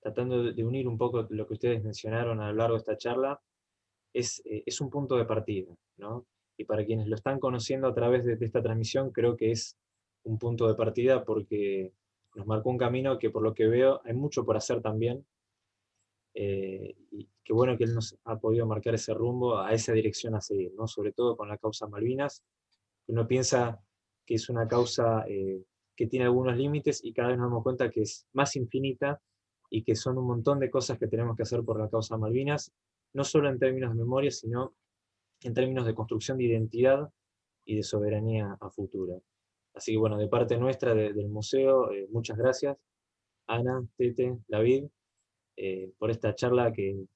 tratando de unir un poco lo que ustedes mencionaron a lo largo de esta charla, es, eh, es un punto de partida, ¿no? Y para quienes lo están conociendo a través de, esta transmisión, creo que es un punto de partida porque nos marcó un camino que por lo que veo hay mucho por hacer también, eh, y qué bueno que él nos ha podido marcar ese rumbo, a esa dirección a seguir, ¿no? sobre todo con la causa Malvinas, uno piensa que es una causa que tiene algunos límites y cada vez nos damos cuenta que es más infinita y que son un montón de cosas que tenemos que hacer por la causa Malvinas, no solo en términos de memoria, sino en términos de construcción de identidad y de soberanía a futuro. Así que bueno, de parte nuestra del museo, eh, muchas gracias, Ana, Tete, David, eh, por esta charla que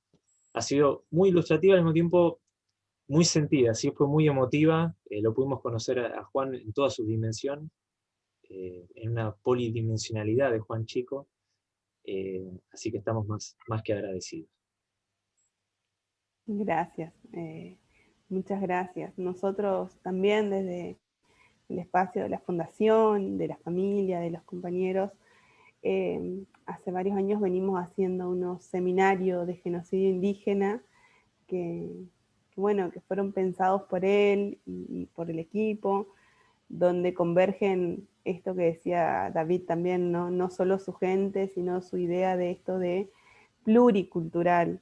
ha sido muy ilustrativa al mismo tiempo muy sentida, sí fue muy emotiva, eh, lo pudimos conocer a, a Juan en toda su dimensión, en una polidimensionalidad de Juan Chico, así que estamos más, más que agradecidos.
Gracias, muchas gracias. Nosotros también desde el espacio de la fundación, de la familia, de los compañeros, hace varios años venimos haciendo unos seminarios de genocidio indígena que, bueno, que fueron pensados por él y por el equipo, donde convergen esto que decía David también, ¿no? no solo su gente, sino su idea de esto de pluricultural.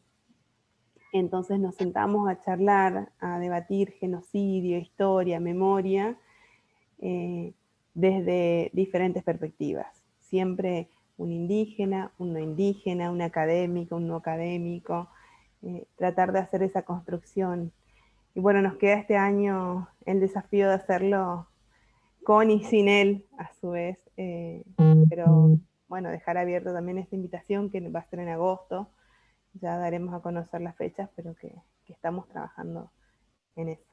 Entonces nos sentamos a charlar, a debatir genocidio, historia, memoria, eh, desde diferentes perspectivas. Siempre un indígena, un no indígena, un académico, un no académico, eh, tratar de hacer esa construcción. Y bueno, nos queda este año el desafío de hacerlo con y sin él, a su vez, eh, pero bueno, dejar abierto también esta invitación que va a ser en agosto, ya daremos a conocer las fechas, pero que, estamos trabajando en eso.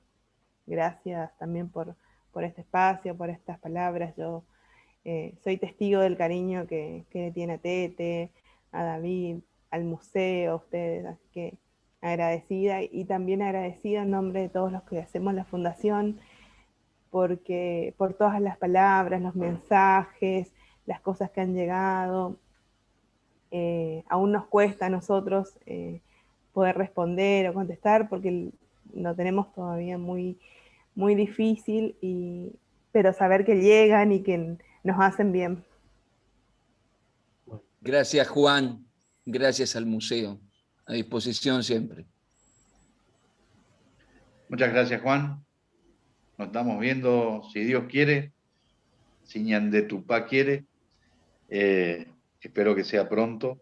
Gracias también por, por este espacio, por estas palabras, yo eh, soy testigo del cariño que, le tiene a Tete, a David, al museo, a ustedes, así que agradecida y también agradecida en nombre de todos los que hacemos la fundación, porque por todas las palabras, los mensajes, las cosas que han llegado, eh, aún nos cuesta a nosotros eh, poder responder o contestar porque lo tenemos todavía muy, muy difícil, y, pero saber que llegan y que nos hacen bien.
Gracias Juan, gracias al museo, a disposición siempre.
Muchas gracias Juan, nos estamos viendo, si Dios quiere, si Ñandetupá quiere, eh, espero que sea pronto.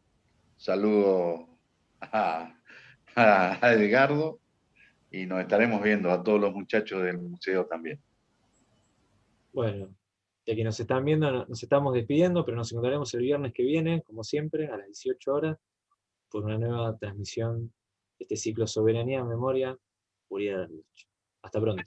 Saludo a, a Edgardo y nos estaremos viendo a todos los muchachos del museo también.
Bueno, de que nos están viendo, nos estamos despidiendo, pero nos encontraremos el viernes que viene, como siempre, a las 18 horas, por una nueva transmisión de este ciclo Soberanía, Memoria, Uriel Hasta pronto.